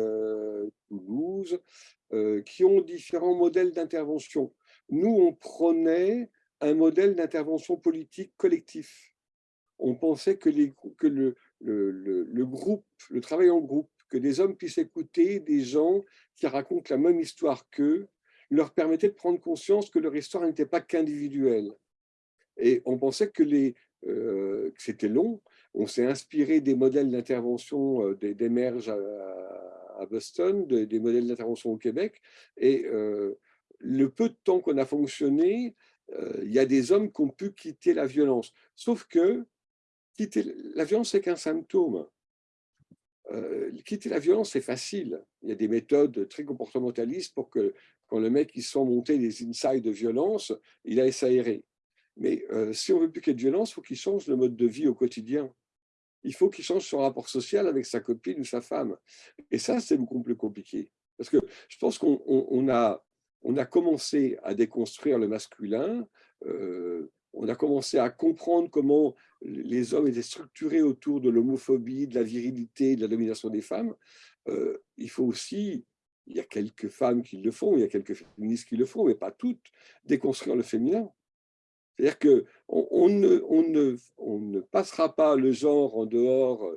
Toulouse, qui ont différents modèles d'intervention. Nous, on prenait un modèle d'intervention politique collectif. On pensait que, le, groupe, le travail en groupe, que des hommes puissent écouter des gens qui racontent la même histoire qu'eux, leur permettait de prendre conscience que leur histoire n'était pas qu'individuelle. Et on pensait que, euh, c'était long. On s'est inspiré des modèles d'intervention euh, des, à, Boston, des modèles d'intervention au Québec. Et euh, le peu de temps qu'on a fonctionné, il y a des hommes qui ont pu quitter la violence. Sauf que la violence, c'est qu'un symptôme. quitter la violence, c'est facile. Il y a des méthodes très comportementalistes pour que quand le mec il sent monter des insights de violence, il a s'aérer. Mais si on veut plus qu'il y ait de violence, il faut qu'il change le mode de vie au quotidien. Il faut qu'il change son rapport social avec sa copine ou sa femme. Et ça, c'est beaucoup plus compliqué. Parce que je pense qu'on a, commencé à déconstruire le masculin, on a commencé à comprendre comment les hommes étaient structurés autour de l'homophobie, de la virilité, de la domination des femmes. il faut aussi, il y a quelques femmes qui le font, il y a quelques féministes qui le font, mais pas toutes, déconstruire le féminin. C'est-à-dire qu'on on ne, passera pas le genre en dehors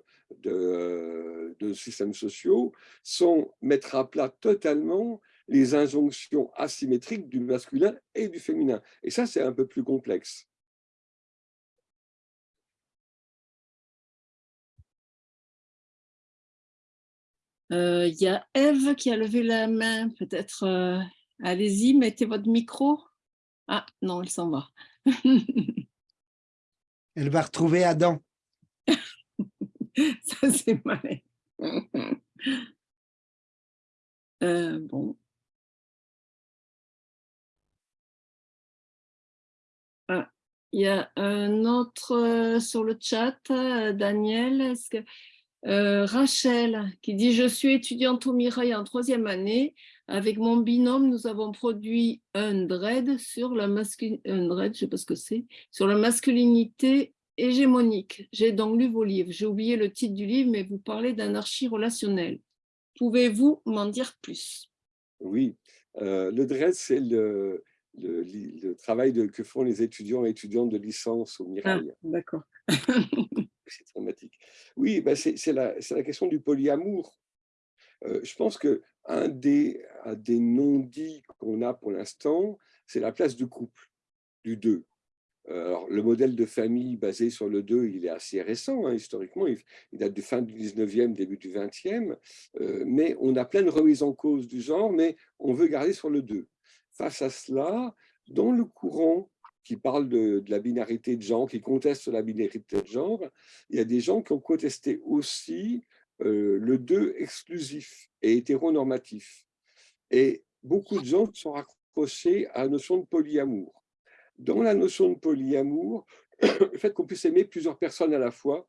de, de systèmes sociaux sans mettre à plat totalement les injonctions asymétriques du masculin et du féminin. Et ça, c'est un peu plus complexe. Euh, il y a Eve qui a levé la main, peut-être, euh, allez-y, mettez votre micro. Ah, non, elle s'en va. Elle va retrouver Adam. Ça, c'est malin. Euh, bon. Ah, il y a un autre euh, sur le chat, euh, Daniel. Est-ce que Rachel qui dit « Je suis étudiante au Mirail en troisième année. Avec mon binôme, nous avons produit un dread sur la masculinité, un je sais pas ce que c'est, sur la masculinité hégémonique. J'ai donc lu vos livres. J'ai oublié le titre du livre, mais vous parlez d'anarchie relationnelle. Pouvez-vous m'en dire plus? Oui, euh, le dread, c'est le, le, travail de, que font les étudiants et étudiantes de licence au Mirail. Ah, D'accord. c'est dramatique. Oui, ben c'est la, la, question du polyamour. Euh, je pense que un des, non-dits qu'on a pour l'instant, c'est la place du couple, du deux. Euh, alors, le modèle de famille basé sur le deux, il est assez récent, hein, historiquement, il, date du fin du 19e, début du 20e, euh, mais on a plein de remises en cause du genre, mais on veut garder sur le deux. Face à cela, dans le courant qui parle de, de, la binarité de genre, qui conteste la binarité de genre, il y a des gens qui ont contesté aussi le deux exclusif et hétéronormatif. Et beaucoup de gens sont raccrochés à la notion de polyamour. Dans la notion de polyamour, le fait qu'on puisse aimer plusieurs personnes à la fois,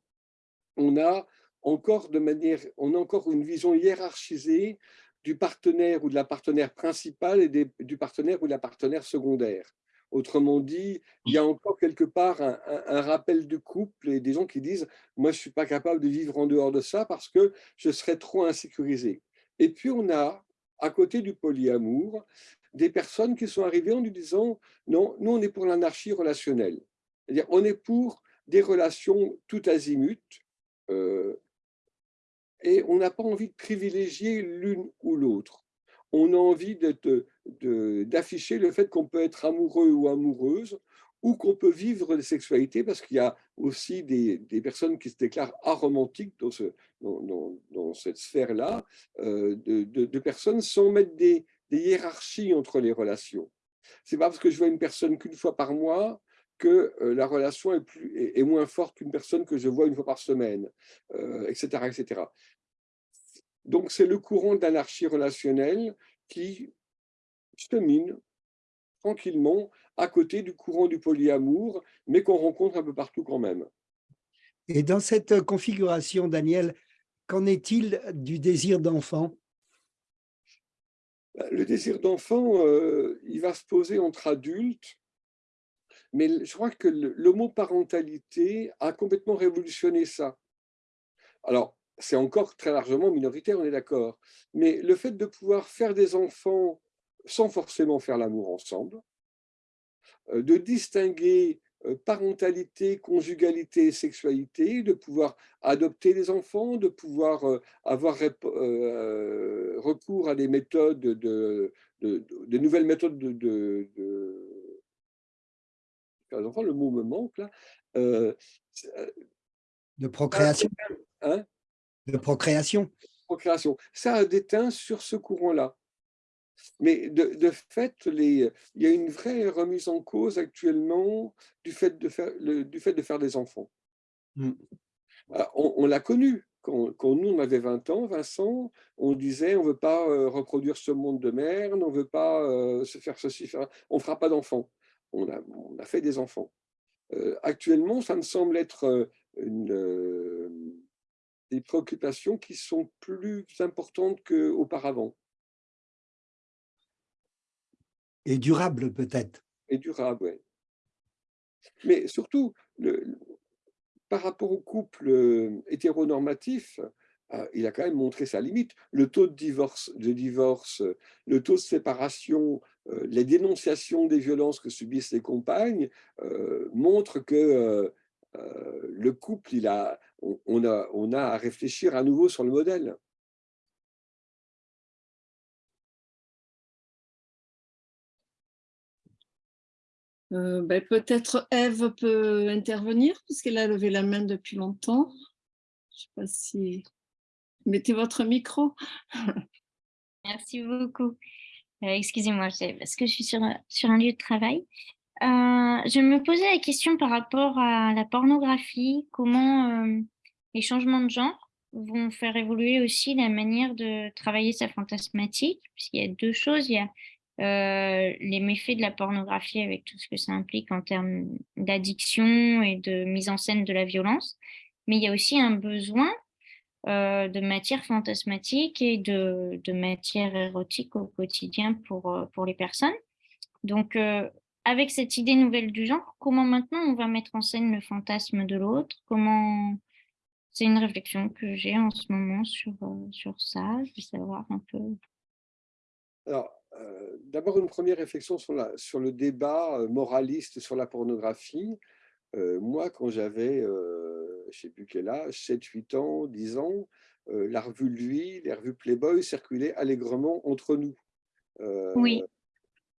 on a encore de manière, on a encore une vision hiérarchisée du partenaire ou de la partenaire principale et du partenaire ou de la partenaire secondaire. Autrement dit, il y a encore quelque part un, rappel du couple et des gens qui disent « moi, je ne suis pas capable de vivre en dehors de ça parce que je serais trop insécurisé ». Et puis, on a, à côté du polyamour, des personnes qui sont arrivées en nous disant « non, nous, on est pour l'anarchie relationnelle ». C'est-à-dire, on est pour des relations tout azimut euh, et on n'a pas envie de privilégier l'une ou l'autre on a envie d'afficher le fait qu'on peut être amoureux ou amoureuse, ou qu'on peut vivre des sexualités, parce qu'il y a aussi des, personnes qui se déclarent aromantiques dans, ce, dans, cette sphère-là, euh, de, personnes sans mettre des, hiérarchies entre les relations. C'est pas parce que je vois une personne qu'une fois par mois que euh, la relation est, moins forte qu'une personne que je vois une fois par semaine, etc., euh, etc. Donc, c'est le courant d'anarchie relationnelle qui chemine tranquillement à côté du courant du polyamour, mais qu'on rencontre un peu partout quand même. Et dans cette configuration, Daniel, qu'en est-il du désir d'enfant? Bah, Le désir d'enfant, euh, il va se poser entre adultes, mais je crois que l'homoparentalité a complètement révolutionné ça. Alors, c'est encore très largement minoritaire, on est d'accord. Mais le fait de pouvoir faire des enfants sans forcément faire l'amour ensemble, euh, de distinguer euh, parentalité, conjugalité et sexualité, de pouvoir adopter des enfants, de pouvoir euh, avoir recours à des méthodes, de, de, nouvelles méthodes de, de, enfants, le mot me manque là. de procréation. Hein? De procréation. Procréation. Ça a déteint sur ce courant-là. Mais de, fait, les, il y a une vraie remise en cause actuellement du fait de faire, le, du fait de faire des enfants. Hmm. On, l'a connu. quand, quand, nous, on avait 20 ans, Vincent, on disait on ne veut pas reproduire ce monde de merde, on ne veut pas se faire ceci, faire... on ne fera pas d'enfants. On a, on a, fait des enfants. actuellement, ça me semble être une, des préoccupations qui sont plus importantes qu'auparavant. Et durable peut-être. Et durable, oui. Mais surtout, le, par rapport au couple euh, hétéronormatif, euh, il a quand même montré sa limite. Le taux de divorce, de divorce le taux de séparation, euh, les dénonciations des violences que subissent les compagnes montrent que le couple, il a, on, a, on a à réfléchir à nouveau sur le modèle. Euh, ben, Peut-être Eve peut intervenir, puisqu'elle a levé la main depuis longtemps. Je ne sais pas si... Mettez votre micro. Merci beaucoup. Euh, excusez-moi, parce que je suis sur, sur un lieu de travail. Euh, je me posais la question par rapport à la pornographie, comment les changements de genre vont faire évoluer aussi la manière de travailler sa fantasmatique, puisqu'il y a deux choses. Il y a euh, les méfaits de la pornographie avec tout ce que ça implique en termes d'addiction et de mise en scène de la violence. Mais il y a aussi un besoin euh, de matière fantasmatique et de, de, matière érotique au quotidien pour, euh, pour les personnes. Donc, avec cette idée nouvelle du genre, comment maintenant on va mettre en scène le fantasme de l'autre? Comment C'est une réflexion que j'ai en ce moment sur, sur ça. Je veux savoir un peu. Alors, euh, d'abord une première réflexion sur, la, sur, le débat euh, moraliste sur la pornographie. Euh, moi, quand j'avais, je ne sais plus quel âge, 7, 8 ans, 10 ans, la revue Lui, les revues Playboy circulaient allègrement entre nous. oui.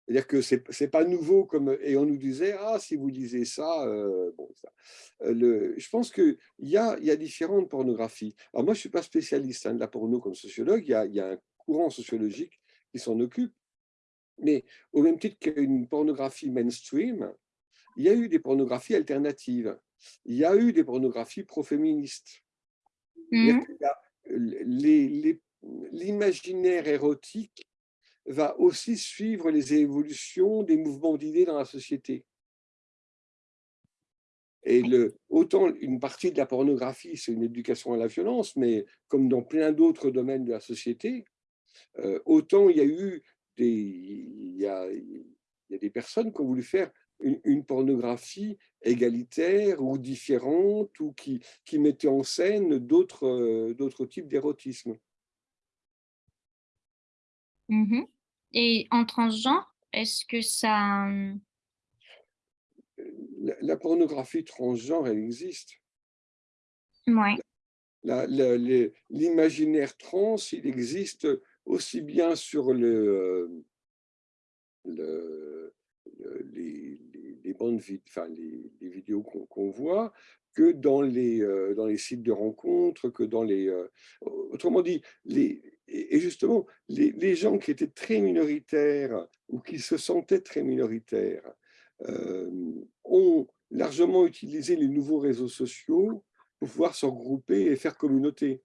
C'est-à-dire que ce n'est pas nouveau, comme, et on nous disait, ah, si vous lisez ça, bon, ça. Le, je pense qu'il y a, y a différentes pornographies. Alors moi, je ne suis pas spécialiste hein, de la porno comme sociologue, il y a, y a un courant sociologique qui s'en occupe, mais au même titre qu'une pornographie mainstream, il y a eu des pornographies alternatives. Il y a eu des pornographies pro-féministes. Mmh. L'imaginaire érotique va aussi suivre les évolutions des mouvements d'idées dans la société. Et le, autant une partie de la pornographie, c'est une éducation à la violence, mais comme dans plein d'autres domaines de la société, euh, autant il y a eu il y a, des personnes qui ont voulu faire une, pornographie égalitaire ou différente ou qui, qui mettait en scène d'autres types d'érotisme. Mmh Et en transgenre, est-ce que ça... La, pornographie transgenre, elle existe. Oui. L'imaginaire trans, il existe aussi bien sur le, le, les, les, bandes enfin, les, les vidéos qu'on voit que dans les, euh, dans les sites de rencontres, que dans les... Euh, autrement dit, les, et justement, les, les, gens qui étaient très minoritaires ou qui se sentaient très minoritaires euh, ont largement utilisé les nouveaux réseaux sociaux pour pouvoir se regrouper et faire communauté.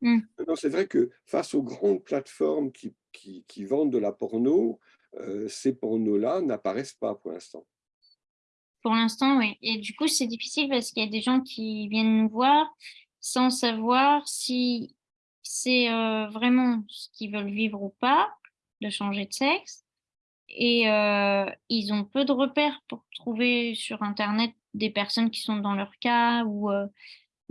Mmh. C'est vrai que face aux grandes plateformes qui, qui, vendent de la porno, ces pornos-là n'apparaissent pas pour l'instant. Pour l'instant, oui. Et du coup, c'est difficile parce qu'il y a des gens qui viennent nous voir sans savoir si c'est euh, vraiment ce qu'ils veulent vivre ou pas, de changer de sexe. Et euh, ils ont peu de repères pour trouver sur Internet des personnes qui sont dans leur cas ou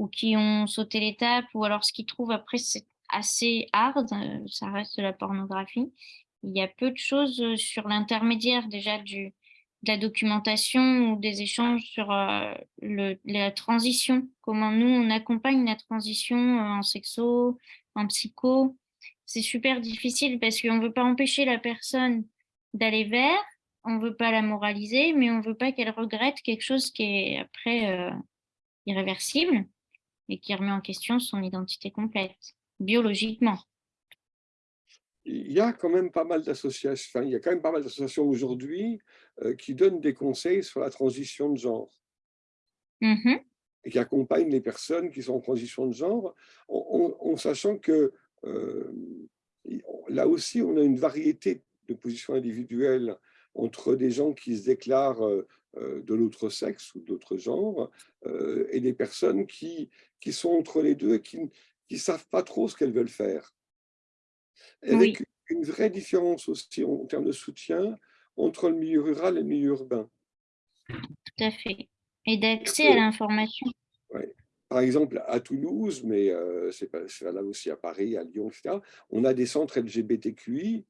ou qui ont sauté l'étape, ou alors ce qu'ils trouvent après, c'est assez hard, euh, ça reste de la pornographie. Il y a peu de choses euh, sur l'intermédiaire déjà du, de la documentation ou des échanges sur euh, le, la transition, comment nous on accompagne la transition en sexo, en psycho. C'est super difficile parce qu'on ne veut pas empêcher la personne d'aller vers, on ne veut pas la moraliser, mais on ne veut pas qu'elle regrette quelque chose qui est après irréversible et qui remet en question son identité complète, biologiquement. Il y a quand même pas mal d'associations, il y a quand même pas mal d'associations aujourd'hui euh, qui donnent des conseils sur la transition de genre. Mmh et qui accompagne les personnes qui sont en transition de genre, en, sachant que euh, là aussi, on a une variété de positions individuelles entre des gens qui se déclarent euh, de l'autre sexe ou d'autres genres et des personnes qui, qui sont entre les deux et qui ne savent pas trop ce qu'elles veulent faire. Avec une vraie différence aussi en termes de soutien entre le milieu rural et le milieu urbain. Tout à fait. Et d'accès à l'information. Par exemple, à Toulouse, mais euh, c'est là aussi à Paris, à Lyon, etc., on a des centres LGBTQI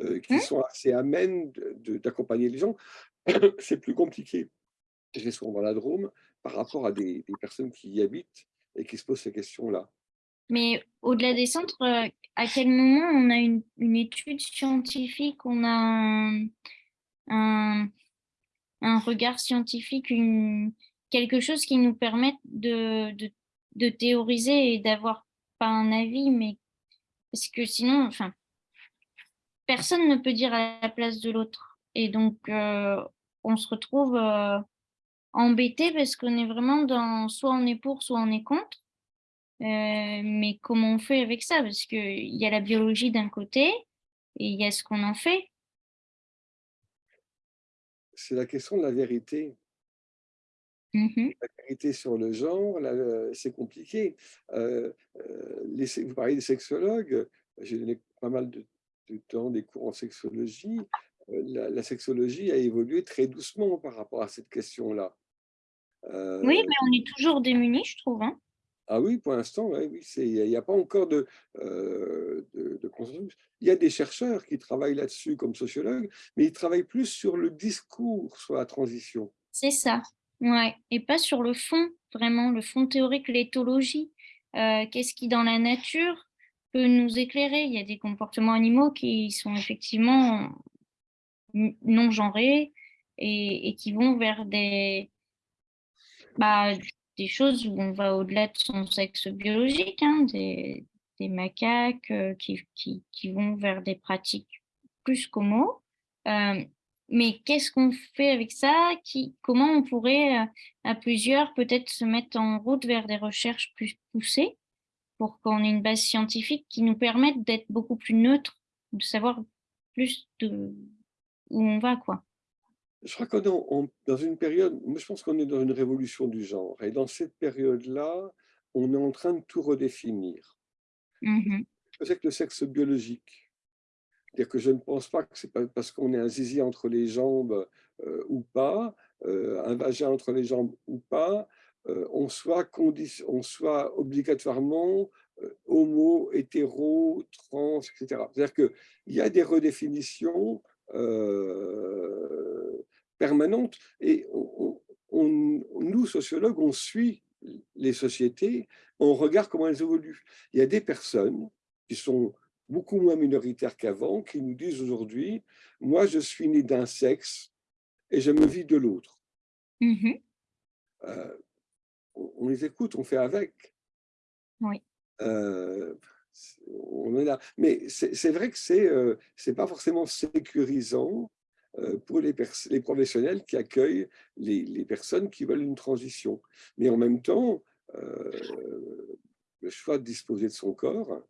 euh, qui mmh. sont assez amènes d'accompagner les gens. c'est plus compliqué, vais souvent dans la Drôme, par rapport à des, personnes qui y habitent et qui se posent ces questions-là. Mais au-delà des centres, euh, à quel moment on a une, étude scientifique, on a un, regard scientifique, quelque chose qui nous permette de, de, théoriser et d'avoir pas un avis, mais parce que sinon, enfin, personne ne peut dire à la place de l'autre. Et donc, euh, on se retrouve euh, embêté parce qu'on est vraiment dans soit on est pour, soit on est contre. Euh, mais comment on fait avec ça? Parce qu'il y a la biologie d'un côté et il y a ce qu'on en fait. C'est la question de la vérité. Mmh la vérité sur le genre, c'est compliqué. Euh, euh, les, vous parlez des sexologues, j'ai donné pas mal de, temps des cours en sexologie. Euh, la, sexologie a évolué très doucement par rapport à cette question-là. oui, mais on est toujours démunis, je trouve. Hein. Ah oui, pour l'instant, oui, il n'y a, pas encore de, de, consensus. Il y a des chercheurs qui travaillent là-dessus comme sociologues, mais ils travaillent plus sur le discours sur la transition. C'est ça. Ouais, et pas sur le fond, vraiment, le fond théorique, l'éthologie. Euh, qu'est-ce qui, dans la nature, peut nous éclairer? Il y a des comportements animaux qui sont effectivement non genrés et, qui vont vers des, bah, des choses où on va au-delà de son sexe biologique, hein, des, macaques euh, qui, qui, vont vers des pratiques plus qu'homo. Euh, mais qu'est-ce qu'on fait avec ça? Comment on pourrait, euh, à plusieurs, peut-être se mettre en route vers des recherches plus poussées pour qu'on ait une base scientifique qui nous permette d'être beaucoup plus neutre, de savoir plus de où on va, quoi? Je crois qu'on est dans une période, moi je pense qu'on est dans une révolution du genre. Et dans cette période-là, on est en train de tout redéfinir. Mmh c'est que le sexe biologique? C'est-à-dire que je ne pense pas que c'est parce qu'on est un zizi entre les jambes euh, ou pas, euh, un vagin entre les jambes ou pas, euh, on, soit on soit obligatoirement homo, hétéro, trans, etc. C'est-à-dire qu'il y a des redéfinitions permanentes et nous, sociologues, on suit les sociétés, on regarde comment elles évoluent. Il y a des personnes qui sont beaucoup moins minoritaires qu'avant, qui nous disent aujourd'hui, moi je suis né d'un sexe et je me vis de l'autre. Mmh euh, on, les écoute, on fait avec. Oui. Euh, on est là. Mais c'est vrai que c'est euh, c'est pas forcément sécurisant pour les, les professionnels qui accueillent les, les, personnes qui veulent une transition. Mais en même temps, le choix de disposer de son corps,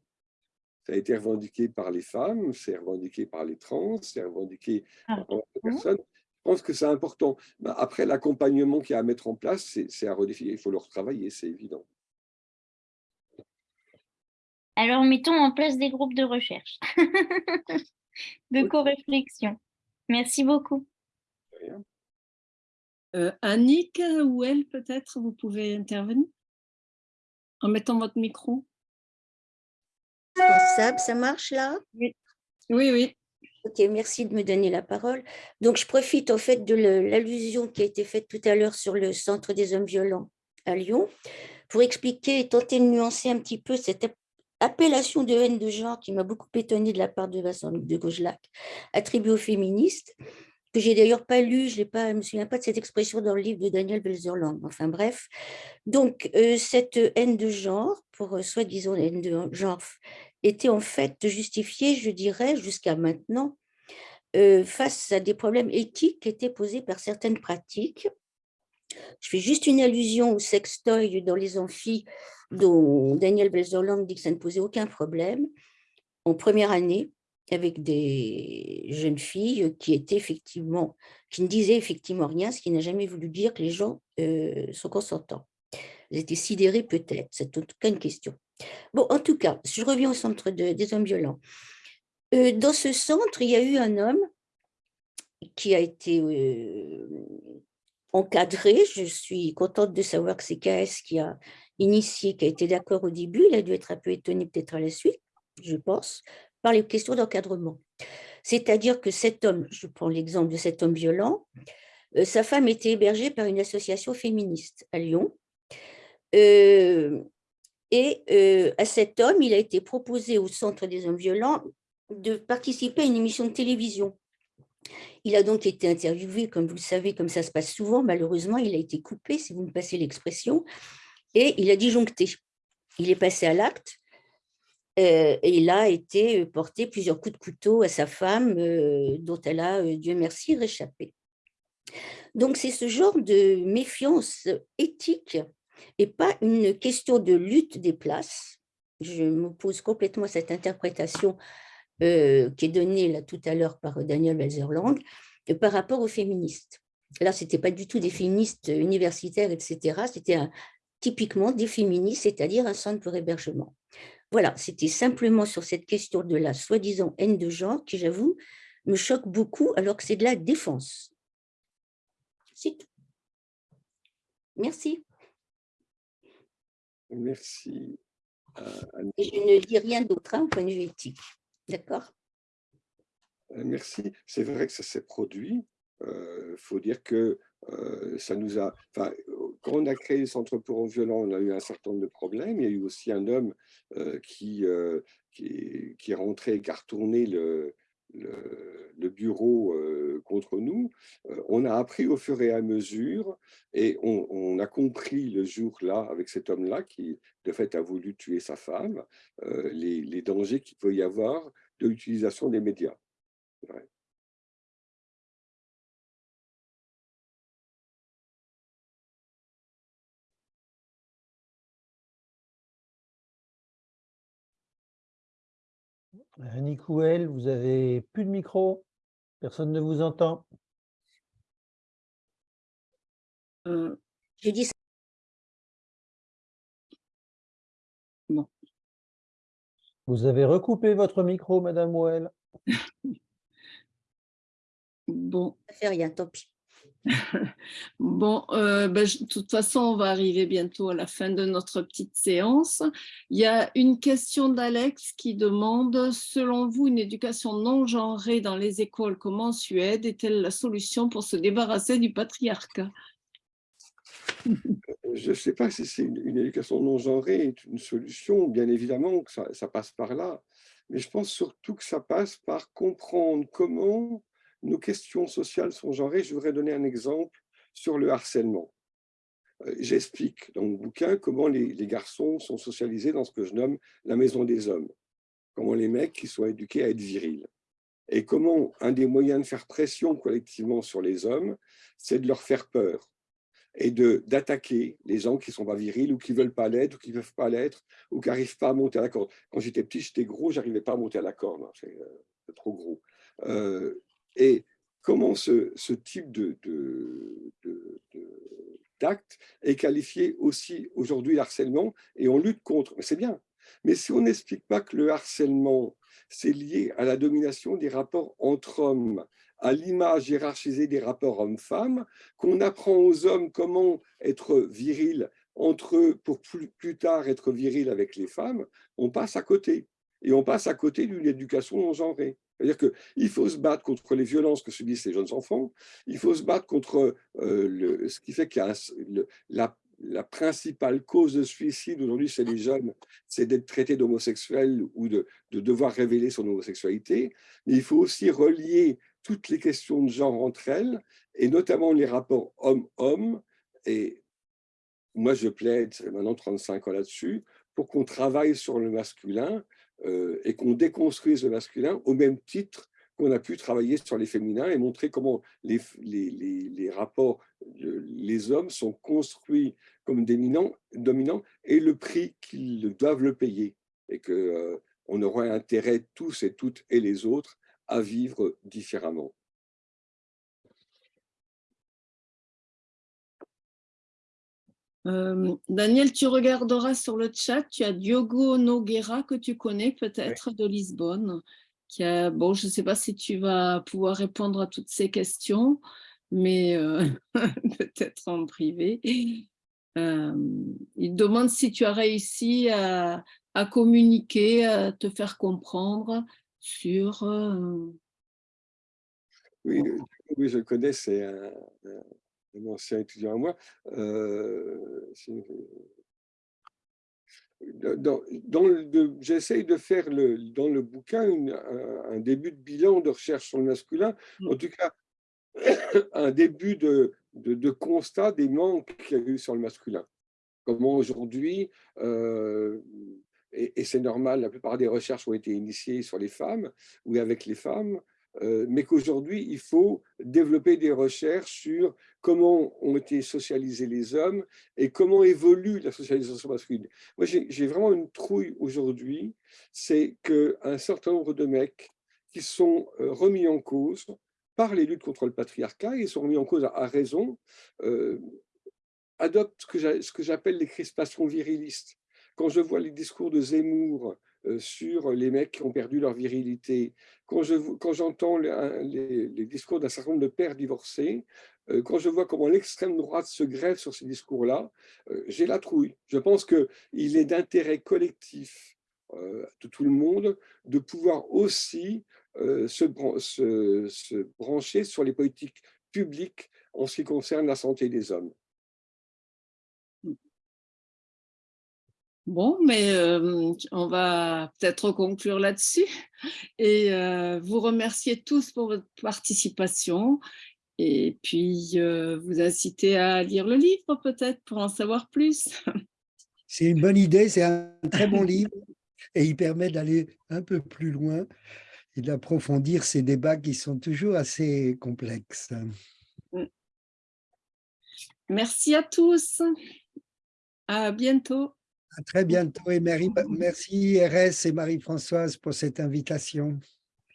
ça a été revendiqué par les femmes, c'est revendiqué par les trans, c'est revendiqué ah. par les personnes. Je pense que c'est important. Bah, après, l'accompagnement qu'il y a à mettre en place, c'est à redéfinir. Il faut le retravailler, c'est évident. Alors, mettons en place des groupes de recherche, de co-réflexion. Merci beaucoup. Euh, Annick ou elle, peut-être, vous pouvez intervenir en mettant votre micro? Ça, ça marche là? Oui, oui. oui. Ok, merci de me donner la parole. Donc, je profite en fait de l'allusion qui a été faite tout à l'heure sur le Centre des hommes violents à Lyon pour expliquer et tenter de nuancer un petit peu cette appellation de haine de genre qui m'a beaucoup étonnée de la part de Vincent de Gaugelac, attribuée aux féministes que j'ai d'ailleurs pas lu, je ne me souviens pas de cette expression dans le livre de Daniel Belzerland. Enfin bref, donc euh, cette haine de genre, pour euh, soi-disant haine de genre, était en fait justifiée, je dirais, jusqu'à maintenant, euh, face à des problèmes éthiques qui étaient posés par certaines pratiques Je fais juste une allusion au sextoy dans les amphis dont Daniel Belzerland dit que ça ne posait aucun problème. En première année, avec des jeunes filles qui étaient effectivement, qui ne disaient effectivement rien, ce qui n'a jamais voulu dire que les gens euh, sont consentants. Ils étaient sidérés peut-être, c'est en tout cas une question. Bon, en tout cas, je reviens au centre des hommes violents. Euh, dans ce centre, il y a eu un homme qui a été euh, encadré. Je suis contente de savoir que c'est KS qui a initié, qui a été d'accord au début. Il a dû être un peu étonné peut-être à la suite, je pense, par les questions d'encadrement. C'est-à-dire que cet homme, je prends l'exemple de cet homme violent, euh, sa femme était hébergée par une association féministe à Lyon. Euh, et euh, à cet homme, il a été proposé au Centre des hommes violents de participer à une émission de télévision. Il a donc été interviewé, comme vous le savez, comme ça se passe souvent. Malheureusement, il a été coupé, si vous me passez l'expression, et il a disjoncté. Il est passé à l'acte euh, et il a été porté plusieurs coups de couteau à sa femme, euh, dont elle a, euh, Dieu merci, réchappé. Donc, c'est ce genre de méfiance éthique et pas une question de lutte des places. Je m'oppose complètement à cette interprétation qui est donnée là tout à l'heure par Daniel Welzerlang par rapport aux féministes. Là, ce n'était pas du tout des féministes universitaires, etc. C'était typiquement des féministes, c'est-à-dire un centre pour hébergement. Voilà, c'était simplement sur cette question de la soi-disant haine de genre qui, j'avoue, me choque beaucoup alors que c'est de la défense. C'est tout. Merci. Merci. Et je ne dis rien d'autre hein, au point de vue éthique. D'accord euh, Merci. C'est vrai que ça s'est produit. Il euh, faut dire que euh, ça nous a, quand on a créé le Centre pour violent, on a eu un certain nombre de problèmes. Il y a eu aussi un homme qui, qui, qui, est rentré, qui a retourné le, le, bureau contre nous. on a appris au fur et à mesure et on, a compris le jour-là, avec cet homme-là, qui de fait a voulu tuer sa femme, les, les, dangers qu'il peut y avoir de l'utilisation des médias. Couel, vous avez plus de micro Personne ne vous entend euh, J'ai dit Bon. Vous avez recoupé votre micro, Madame Ouel. bon. Ça fait rien, tant pis. bon, euh, ben, de toute façon, on va arriver bientôt à la fin de notre petite séance. Il y a une question d'Alex qui demande, selon vous, une éducation non genrée dans les écoles comme en Suède est-elle la solution pour se débarrasser du patriarcat? Je ne sais pas si une, éducation non genrée est une solution, bien évidemment ça passe par là, mais je pense surtout que ça passe par comprendre comment nos questions sociales sont genrées. Je voudrais donner un exemple sur le harcèlement. Euh, j'explique dans mon bouquin comment les, garçons sont socialisés dans ce que je nomme la maison des hommes. Comment les mecs qui sont éduqués à être virils. Et comment un des moyens de faire pression collectivement sur les hommes, c'est de leur faire peur et d'attaquer les gens qui ne sont pas virils ou qui ne veulent pas l'être ou qui ne peuvent pas l'être ou qui n'arrivent pas à monter à la corde. Quand j'étais petit, j'étais gros, je n'arrivais pas à monter à la corde, hein, c'est euh, trop gros. Euh, et comment ce, type de, d'acte est qualifié aussi aujourd'hui harcèlement et on lutte contre. C'est bien. Mais si on n'explique pas que le harcèlement, c'est lié à la domination des rapports entre hommes, à l'image hiérarchisée des rapports hommes-femmes, qu'on apprend aux hommes comment être viril entre eux pour plus, plus tard être viril avec les femmes, on passe à côté. Et on passe à côté d'une éducation non genrée. C'est-à-dire qu'il faut se battre contre les violences que subissent les jeunes enfants, il faut se battre contre euh, ce qui fait qu'il la, principale cause de suicide aujourd'hui chez les jeunes, c'est d'être traité d'homosexuel ou de, de, devoir révéler son homosexualité. Mais il faut aussi relier toutes les questions de genre entre elles, et notamment les rapports homme-homme. Et moi, je plaide, maintenant 35 ans là-dessus, pour qu'on travaille sur le masculin, et qu'on déconstruise le masculin au même titre qu'on a pu travailler sur les féminins et montrer comment les, rapports, les hommes sont construits comme dominants, dominants et le prix qu'ils doivent le payer. Et qu'on euh, aurait intérêt tous et toutes et les autres à vivre différemment. Euh, Daniel, tu regarderas sur le chat, tu as Diogo Noguera que tu connais peut-être de Lisbonne. Qui a, bon, je ne sais pas si tu vas pouvoir répondre à toutes ces questions, mais euh, peut-être en privé. Euh, il demande si tu as réussi à, communiquer, à te faire comprendre sur... Oui, oui, je connais, c'est un, un ancien étudiant à moi, euh, dans, j'essaye de faire le, dans le bouquin un, début de bilan de recherche sur le masculin, mmh. en tout cas un début de, de, constat des manques qu'il y a eu sur le masculin. Comment aujourd'hui, euh, et, et c'est normal, la plupart des recherches ont été initiées sur les femmes ou avec les femmes, euh, mais qu'aujourd'hui, il faut développer des recherches sur comment ont été socialisés les hommes et comment évolue la socialisation masculine. Moi, j'ai vraiment une trouille aujourd'hui, c'est qu'un certain nombre de mecs qui sont euh, remis en cause par les luttes contre le patriarcat, et sont remis en cause à, raison, euh, adoptent ce que j'appelle les crispations virilistes. Quand je vois les discours de Zemmour euh, sur les mecs qui ont perdu leur virilité, quand j'entends les, les, discours d'un certain nombre de pères divorcés, euh, quand je vois comment l'extrême droite se grève sur ces discours-là, euh, j'ai la trouille. Je pense qu'il est d'intérêt collectif de tout le monde de pouvoir aussi se brancher sur les politiques publiques en ce qui concerne la santé des hommes. Bon, mais euh, on va peut-être conclure là-dessus et euh, vous remercier tous pour votre participation et puis euh, vous inciter à lire le livre peut-être pour en savoir plus. C'est une bonne idée, c'est un très bon livre et il permet d'aller un peu plus loin et d'approfondir ces débats qui sont toujours assez complexes. Merci à tous. À bientôt. À très bientôt et merci RS et Marie-Françoise pour cette invitation.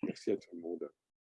Merci à tout le monde.